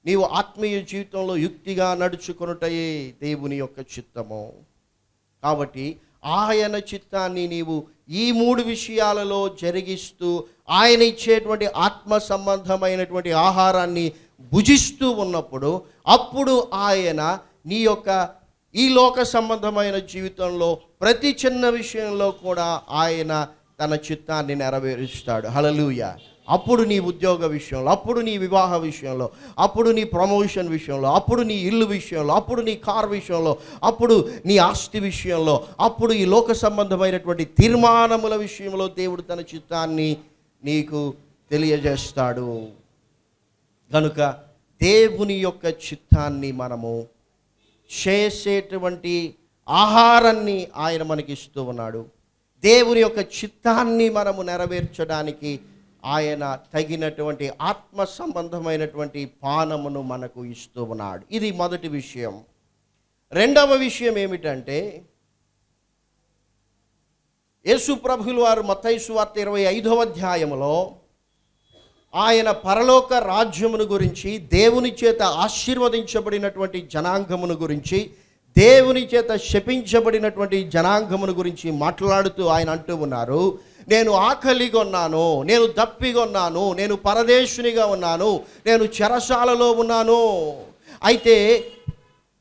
నీవు ఆత్మీయ జీవితంలో యుక్తిగా నడుచుకునుటయే దేవుని యొక్క చిత్తము. కాబట్టి ఆయన చిత్తాన్ని నీవు ఈ మూడు విషయాలలో జరిగిస్తూ ఆయన ఇచ్చేటువంటి ఆత్మ సంబంధమైనటువంటి ఆహారాన్ని భుజిస్తూ ఉన్నప్పుడు అప్పుడు ఆయన నీ యొక్క ఈ లోక సంబంధమైన జీవితంలో ప్రతి చిన్న విషయంలో కూడా ఆయన తన చిత్తాన్ని నెరవేరుస్తాడు. హలలుయ అప్పుడు నీ ఉద్యోగ విషయంలో అప్పుడు నీ వివాహ విషయంలో అప్పుడు నీ ప్రమోషన్ విషయంలో అప్పుడు నీ ఇల్లు విషయంలో అప్పుడు నీ కార్ విషయంలో అప్పుడు నీ ఆస్తి విషయంలో అప్పుడు ఈ లోక సంబంధమైనటువంటి తీర్మానముల విషయంలో దేవుడు తన చిత్తాన్ని నీకు తెలియజేస్తాడు. కనుక దేవుని యొక్క చిత్తాన్ని మనము చేసేటువంటి ఆహారాన్ని ఆయన మనకి ఇస్తూ ఉన్నాడు. దేవుని యొక్క చిత్తాన్ని మనము నెరవేర్చడానికి ఆయన తగినటువంటి ఆత్మ సంబంధమైనటువంటి పానమును మనకు ఇస్తూ ఉన్నాడు. ఇది మొదటి విషయం. రెండవ విషయం ఏమిటంటే యేసు ప్రభులు వారు మత్తైసు వార్త ఇరవై ఐదవ అధ్యాయములో ఆయన పరలోక రాజ్యమును గురించి దేవుని చేత ఆశీర్వదించబడినటువంటి జనాంగమును గురించి దేవుని చేత శపించబడినటువంటి జనాంగమును గురించి మాట్లాడుతూ ఆయన అంటూ ఉన్నారు. నేను ఆకలిగా ఉన్నాను నేను దప్పిగా ఉన్నాను నేను పరదేశునిగా ఉన్నాను నేను చెరసాలలో ఉన్నాను. అయితే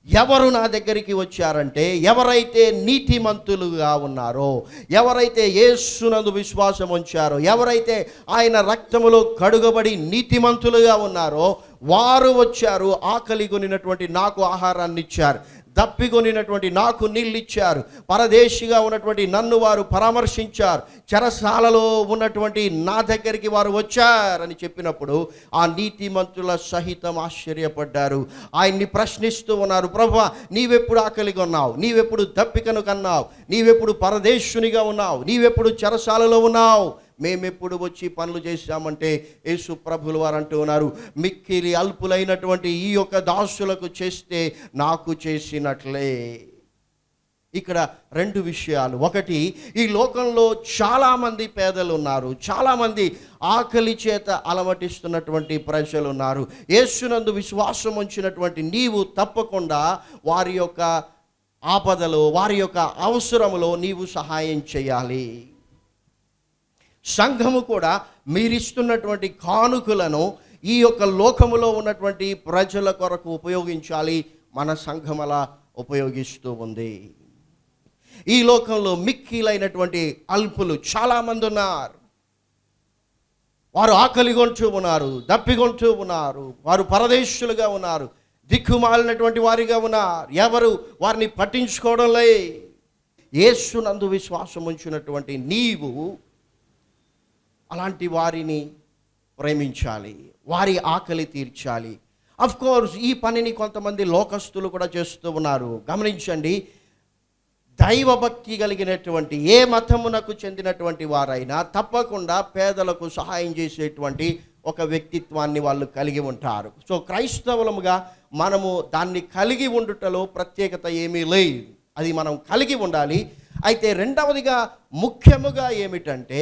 ఎవరు నా దగ్గరికి వచ్చారంటే ఎవరైతే నీతిమంతులుగా ఉన్నారో ఎవరైతే యేసునందు విశ్వాసం ఉంచారో ఎవరైతే ఆయన రక్తములో కడుగబడి నీతిమంతులుగా ఉన్నారో వారు వచ్చారు ఆకలి కొనినటువంటి నాకు ఆహారాన్ని ఇచ్చారు. దప్పికొనినటువంటి నాకు నీళ్ళు ఇచ్చారు పరదేశిగా ఉన్నటువంటి నన్ను వారు పరామర్శించారు. చెరసాలలో ఉన్నటువంటి నా దగ్గరికి వారు వచ్చారని చెప్పినప్పుడు ఆ నీతిమంతుల సహితం ఆశ్చర్యపడ్డారు. ఆయన్ని ప్రశ్నిస్తూ ఉన్నారు ప్రభు నీవెప్పుడు ఆకలిగా ఉన్నావు నీవెప్పుడు దప్పికను కన్నావు? నీవెప్పుడు పరదేశునిగా ఉన్నావు? నీవెప్పుడు చెరసాలలో ఉన్నావు? మేమెప్పుడు వచ్చి పనులు చేశామంటే యేసు ప్రభులు వారు అంటూ ఉన్నారు. మిక్కిలి అల్పులైనటువంటి ఈ యొక్క దాసులకు చేస్తే నాకు చేసినట్లే. ఇక్కడ రెండు విషయాలు. ఒకటి ఈ లోకంలో చాలామంది పేదలు ఉన్నారు చాలామంది ఆకలి చేత అలమటిస్తున్నటువంటి ప్రజలు ఉన్నారు యేసునందు విశ్వాసం ఉంచినటువంటి నీవు తప్పకుండా వారి యొక్క ఆపదలో వారి యొక్క అవసరములో నీవు సహాయం చేయాలి. సంఘము కూడా మీరిస్తున్నటువంటి కానుకలను ఈ యొక్క లోకములో ఉన్నటువంటి ప్రజల కొరకు ఉపయోగించాలి. మన సంఘం అలా ఉపయోగిస్తూ ఉంది. ఈ లోకంలో మిక్కిలైనటువంటి అల్పులు చాలామంది ఉన్నారు. వారు ఆకలిగొంటూ ఉన్నారు దప్పిగొంటూ ఉన్నారు వారు పరదేశులుగా ఉన్నారు దిక్కుమాలినటువంటి వారిగా ఉన్నారు. ఎవరు వారిని పట్టించుకోవడం లే యేసునందు విశ్వాసం ఉంచినటువంటి నీవు అలాంటి వారిని ప్రేమించాలి వారి ఆకలి తీర్చాలి. అఫ్ కోర్స్ ఈ పనిని కొంతమంది లోకస్తులు కూడా చేస్తూ ఉన్నారు. గమనించండి దైవభక్తి కలిగినటువంటి ఏ మతమునకు చెందినటువంటి వారైనా తప్పకుండా పేదలకు సహాయం చేసేటువంటి ఒక వ్యక్తిత్వాన్ని వాళ్ళు కలిగి ఉంటారు. సో క్రైస్తవులముగా మనము దాన్ని కలిగి ఉండుటలో ప్రత్యేకత ఏమీ లేదు. అది మనం కలిగి ఉండాలి. అయితే రెండవదిగా ముఖ్యముగా ఏమిటంటే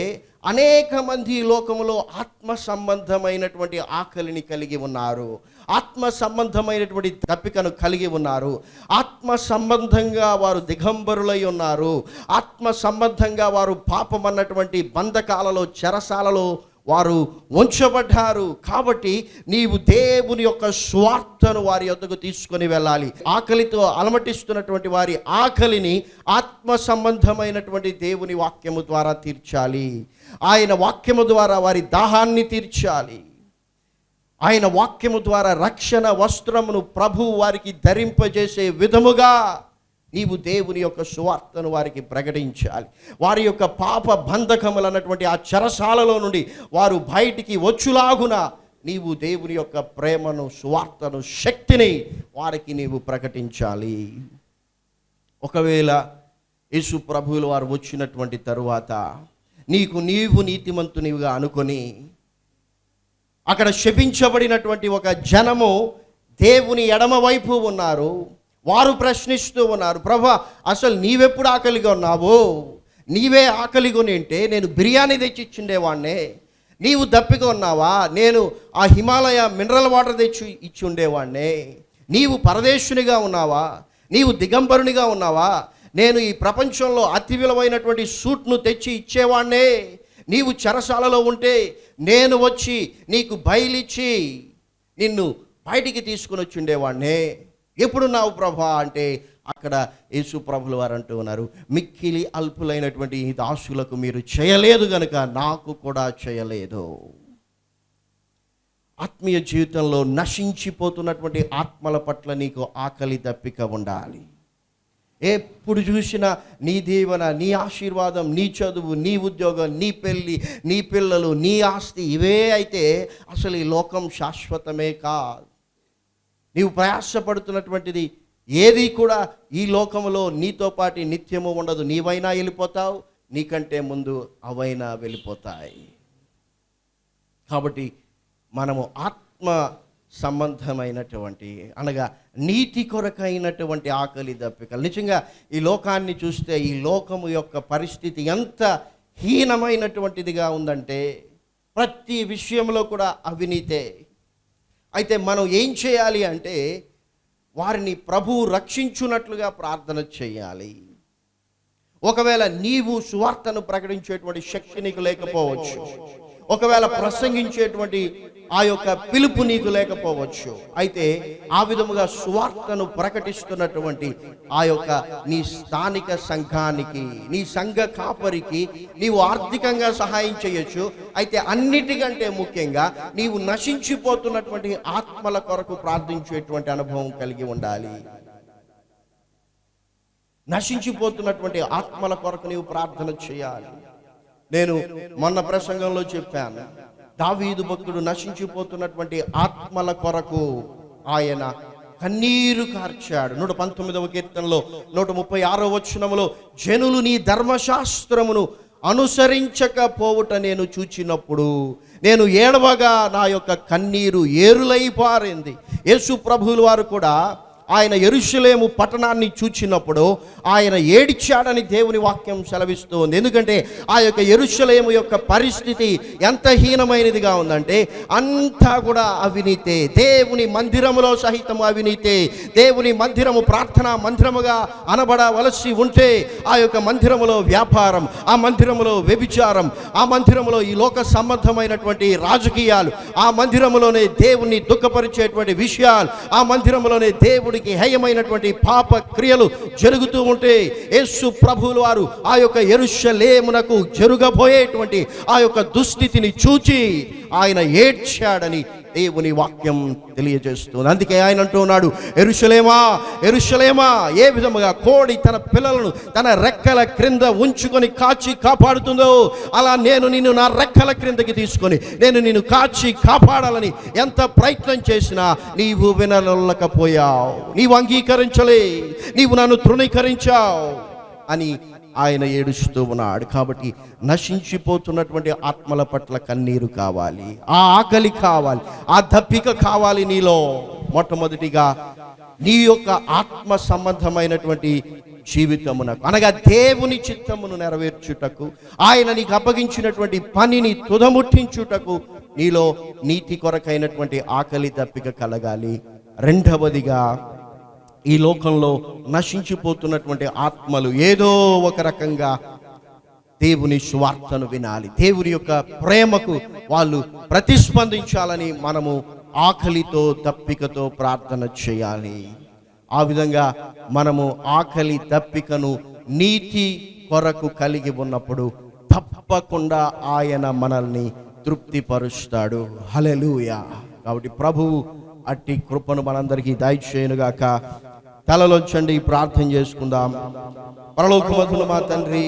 అనేక మంది లోకములో ఆత్మ సంబంధమైనటువంటి ఆకలిని కలిగి ఉన్నారు. ఆత్మ సంబంధమైనటువంటి తప్పికను కలిగి ఉన్నారు. ఆత్మ సంబంధంగా వారు దిగంబరులై ఉన్నారు. ఆత్మ సంబంధంగా వారు పాపం అన్నటువంటి బంధకాలలో చెరసాలలో వారు ఉంచబడ్డారు కాబట్టి నీవు దేవుని యొక్క స్వార్థను వారి యొద్దకు తీసుకొని వెళ్ళాలి. ఆకలితో అలమటిస్తున్నటువంటి వారి ఆకలిని ఆత్మ సంబంధమైనటువంటి దేవుని వాక్యము ద్వారా తీర్చాలి. ఆయన వాక్యము ద్వారా వారి దాహాన్ని తీర్చాలి. ఆయన వాక్యము ద్వారా రక్షణ వస్త్రమును ప్రభు వారికి ధరింపజేసే విధముగా నీవు దేవుని యొక్క సువార్తను వారికి ప్రకటించాలి. వారి యొక్క పాప బంధకములు అన్నటువంటి ఆ చెరసాలలో నుండి వారు బయటికి వచ్చులాగున నీవు దేవుని యొక్క ప్రేమను సువార్తను శక్తిని వారికి నీవు ప్రకటించాలి. ఒకవేళ యేసు ప్రభువులు వారు వచ్చినటువంటి తరువాత నీకు నీవు నీతిమంతునివిగా అనుకొని అక్కడ శపించబడినటువంటి ఒక జనము దేవుని ఎడమవైపు ఉన్నారు. వారు ప్రశ్నిస్తూ ఉన్నారు ప్రభా అసలు నీవెప్పుడు ఆకలిగా ఉన్నావు? నీవే ఆకలిగా ఉంటే నేను బిర్యానీ తెచ్చి ఇచ్చిండేవాడినే నీవు దప్పిగా ఉన్నావా? నేను ఆ హిమాలయ మినరల్ వాటర్ తెచ్చి ఇచ్చి ఉండేవాడినే నీవు పరదేశునిగా ఉన్నావా? నీవు దిగంబరునిగా ఉన్నావా? నేను ఈ ప్రపంచంలో అతి విలువైనటువంటి సూట్ను తెచ్చి ఇచ్చేవాడినే నీవు చెరసాలలో ఉంటే నేను వచ్చి నీకు బయలిచ్చి నిన్ను బయటికి తీసుకుని వచ్చి ఉండేవాడినే ఎప్పుడున్నావు ప్రభా అంటే అక్కడ యేసు ప్రభులు వారు అంటూ ఉన్నారు. మిక్కిలి అల్పులైనటువంటి ఈ దాసులకు మీరు చేయలేదు గనుక నాకు కూడా చేయలేదు. ఆత్మీయ జీవితంలో నశించిపోతున్నటువంటి ఆత్మల పట్ల నీకు ఆకలి దప్పిక ఉండాలి. ఎప్పుడు చూసినా నీ దీవెన నీ ఆశీర్వాదం నీ చదువు నీ ఉద్యోగం నీ పెళ్ళి నీ పిల్లలు నీ ఆస్తి ఇవే అయితే అసలు ఈ లోకం శాశ్వతమే కాదు. నీవు ప్రయాసపడుతున్నటువంటిది ఏది కూడా ఈ లోకంలో నీతో పాటు నిత్యము ఉండదు. నీవైనా వెళ్ళిపోతావు నీకంటే ముందు అవైనా వెళ్ళిపోతాయి. కాబట్టి మనము ఆత్మ సంబంధమైనటువంటి అనగా నీతి కొరకైనటువంటి ఆకలి దప్పికలు. నిజంగా ఈ లోకాన్ని చూస్తే ఈ లోకము యొక్క పరిస్థితి ఎంత హీనమైనటువంటిదిగా ఉందంటే ప్రతి విషయంలో కూడా అవినీతే. అయితే మనం ఏం చేయాలి అంటే వారిని ప్రభువు రక్షించున్నట్లుగా ప్రార్థన చేయాలి. ఒకవేళ నీవు సువార్తను ప్రకటించేటువంటి శక్తి నీకు లేకపోవచ్చు. ఒకవేళ ప్రసంగించేటువంటి ఆ యొక్క పిలుపు నీకు లేకపోవచ్చు. అయితే ఆ విధముగా సువార్తను ప్రకటిస్తున్నటువంటి ఆ యొక్క నీ స్థానిక సంఘానికి నీ సంఘ కాపరికి నీవు ఆర్థికంగా సహాయం చేయొచ్చు. అయితే అన్నిటికంటే ముఖ్యంగా నీవు నశించిపోతున్నటువంటి ఆత్మల కొరకు ప్రార్థించేటువంటి అనుభవం కలిగి ఉండాలి. నశించిపోతున్నటువంటి ఆత్మల కొరకు నీవు ప్రార్థన చేయాలి. నేను మొన్న ప్రసంగంలో చెప్పాను. దావీదు భక్తుడు నశించిపోతున్నటువంటి ఆత్మల కొరకు ఆయన కన్నీరు కార్చాడు. నూట పంతొమ్మిదవ కీర్తనలో నూట ముప్పై ఆరో వచనములో జనులు నీ ధర్మశాస్త్రమును అనుసరించకపోవుట నేను చూచినప్పుడు నేను ఏడవగా నా యొక్క కన్నీరు ఏరులై పారింది. యేసు ప్రభువులు వారు కూడా ఆయన ఎరుషులేము పట్టణాన్ని చూచినప్పుడు ఆయన ఏడిచాడని దేవుని వాక్యం సెలవిస్తుంది ఎందుకంటే ఆ యొక్క ఎరుషులేము యొక్క పరిస్థితి ఎంత హీనమైనదిగా ఉందంటే అంతా కూడా అవినీతే దేవుని మందిరములో సహితం అవినీతే దేవుని మందిరము ప్రార్థనా మందిరముగా అనబడవలసి ఉంటే ఆ యొక్క మందిరములో వ్యాపారం ఆ మందిరములో వ్యభిచారం ఆ మందిరములో ఈ లోక సంబంధమైనటువంటి రాజకీయాలు ఆ మందిరములోనే దేవుణ్ణి దుఃఖపరిచేటువంటి విషయాలు ఆ మందిరములోనే దేవుడికి హేయమైనటువంటి పాప క్రియలు జరుగుతూ ఉంటే యేసు ప్రభువులు వారు ఆ యొక్క ఎరుషలేమునకు జరుగబోయేటువంటి ఆ యొక్క దుస్థితిని చూచి ఆయన ఏడ్చాడని దేవుని వాక్యం తెలియజేస్తుంది. అందుకే ఆయన అంటున్నాడు ఎరుషలేమా ఎరుషలేమా ఏ విధముగా కోడి తన పిల్లలను తన రెక్కల క్రింద ఉంచుకొని కాచి కాపాడుతుందో అలా నేను నిన్ను నా రెక్కల క్రిందకి తీసుకొని నేను నిన్ను కాచి కాపాడాలని ఎంత ప్రయత్నం చేసినా నీవు వినలేకపోయావు నీవు అంగీకరించలే నీవు నన్ను తృణీకరించావు అని ఆయన ఏడుస్తూ ఉన్నాడు. కాబట్టి నశించిపోతున్నటువంటి ఆత్మల పట్ల కన్నీరు కావాలి. ఆ ఆకలి కావాలి. ఆ దప్పిక కావాలి నీలో. మొట్టమొదటిగా నీ యొక్క ఆత్మ సంబంధమైనటువంటి జీవితమునకు అనగా దేవుని చిత్తమును నెరవేర్చుటకు ఆయన నీకు అప్పగించినటువంటి పనిని తుదముట్టించుటకు నీలో నీతి కొరకైనటువంటి ఆకలి దప్పిక కలగాలి. రెండవదిగా ఈ లోకంలో నశించిపోతున్నటువంటి ఆత్మలు ఏదో ఒక రకంగా దేవుని స్వార్థను వినాలి. దేవుని యొక్క ప్రేమకు వాళ్ళు ప్రతిస్పందించాలని మనము ఆకలితో తప్పికతో ప్రార్థన చేయాలి. ఆ విధంగా మనము ఆకలి తప్పికను నీతి కొరకు కలిగి ఉన్నప్పుడు తప్పకుండా ఆయన మనల్ని తృప్తిపరుస్తాడు. హలెలుయా కాబట్టి ప్రభువు అట్టి కృపను మనందరికీ దయచేయనుగాక. తలలోంచండి ప్రార్థన చేసుకుందాం. పరలోకమధులు మా తండ్రి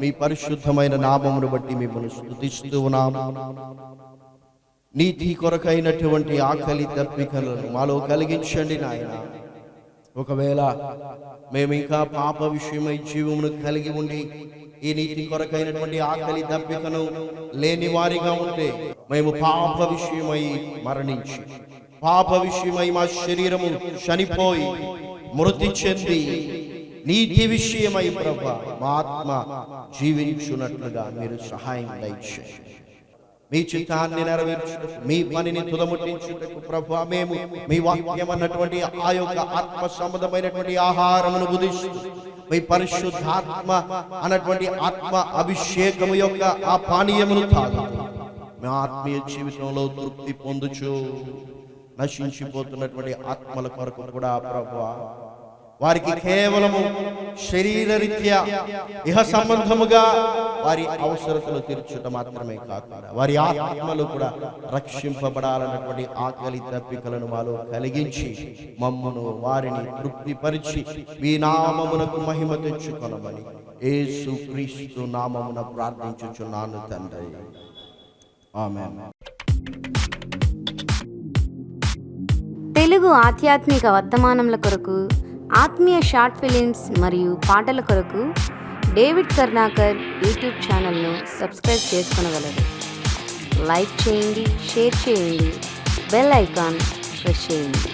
మీ పరిశుద్ధమైన నామమును బట్టి మిమ్మల్ని స్థుతిస్తూ ఉన్నాం. నీతి కొరకైనటువంటి ఆకలి తప్పికలను మాలో కలిగించండి నాయన. ఒకవేళ మేము ఇంకా పాప విషయమై జీవమును కలిగి ఉండి ఈ నీతి కొరకైనటువంటి ఆకలి దప్పికను లేని వారిగా ఉంటే మేము పాప విషయమై మరణించి పాప విషయమై మా శరీరము చనిపోయి మృతి చెంది నీతి విషయమై ప్రభా మా ఆత్మ జీవించున్నట్లుగా మీరు సహాయం దయచేయండి. మీ చిత్తాన్ని నెరవేర్చుటకు మీ పనిని తుదముట్టించుటకు ప్రభు మేము మీ వాక్యం అన్నటువంటి ఆ యొక్క ఆత్మ సంబంధమైనటువంటి ఆహారమును బుధిస్తూ మీ పరిశుద్ధాత్మ అన్నటువంటి ఆత్మ అభిషేకము యొక్క ఆ పానీయమును తాగు మీ ఆత్మీయ జీవితంలో తృప్తి పొందుచు నశించిపోతున్నటువంటి ఆత్మల కొరకు కూడా ప్రభు వారికి కేవలము శరీరరీత్యా ఇహ సంబంధముగా వారి అవసరతలు తీర్చుట మాత్రమే కాకుండా వారి ఆత్మలు కూడా రక్షింపబడాలన్నటువంటి ఆకలి తప్పికలను మాలో కలిగించి మమ్మను వారిని తృప్తిపరిచి మీ నామమునకు మహిమ తెచ్చుకొనమని యేసు క్రీస్తు నామమున ప్రార్థించుచున్నాను తండ్రి. ఆమె తెలుగు ఆధ్యాత్మిక వర్తమానముల కొరకు ఆత్మీయ షార్ట్ ఫిలిమ్స్ మరియు పాటల కొరకు డేవిడ్ కర్ణాకర్ యూట్యూబ్ ఛానల్ను సబ్స్క్రైబ్ చేసుకునగలరు. లైక్ చేయండి షేర్ చేయండి బెల్ ఐకాన్ ప్రెస్ చేయండి.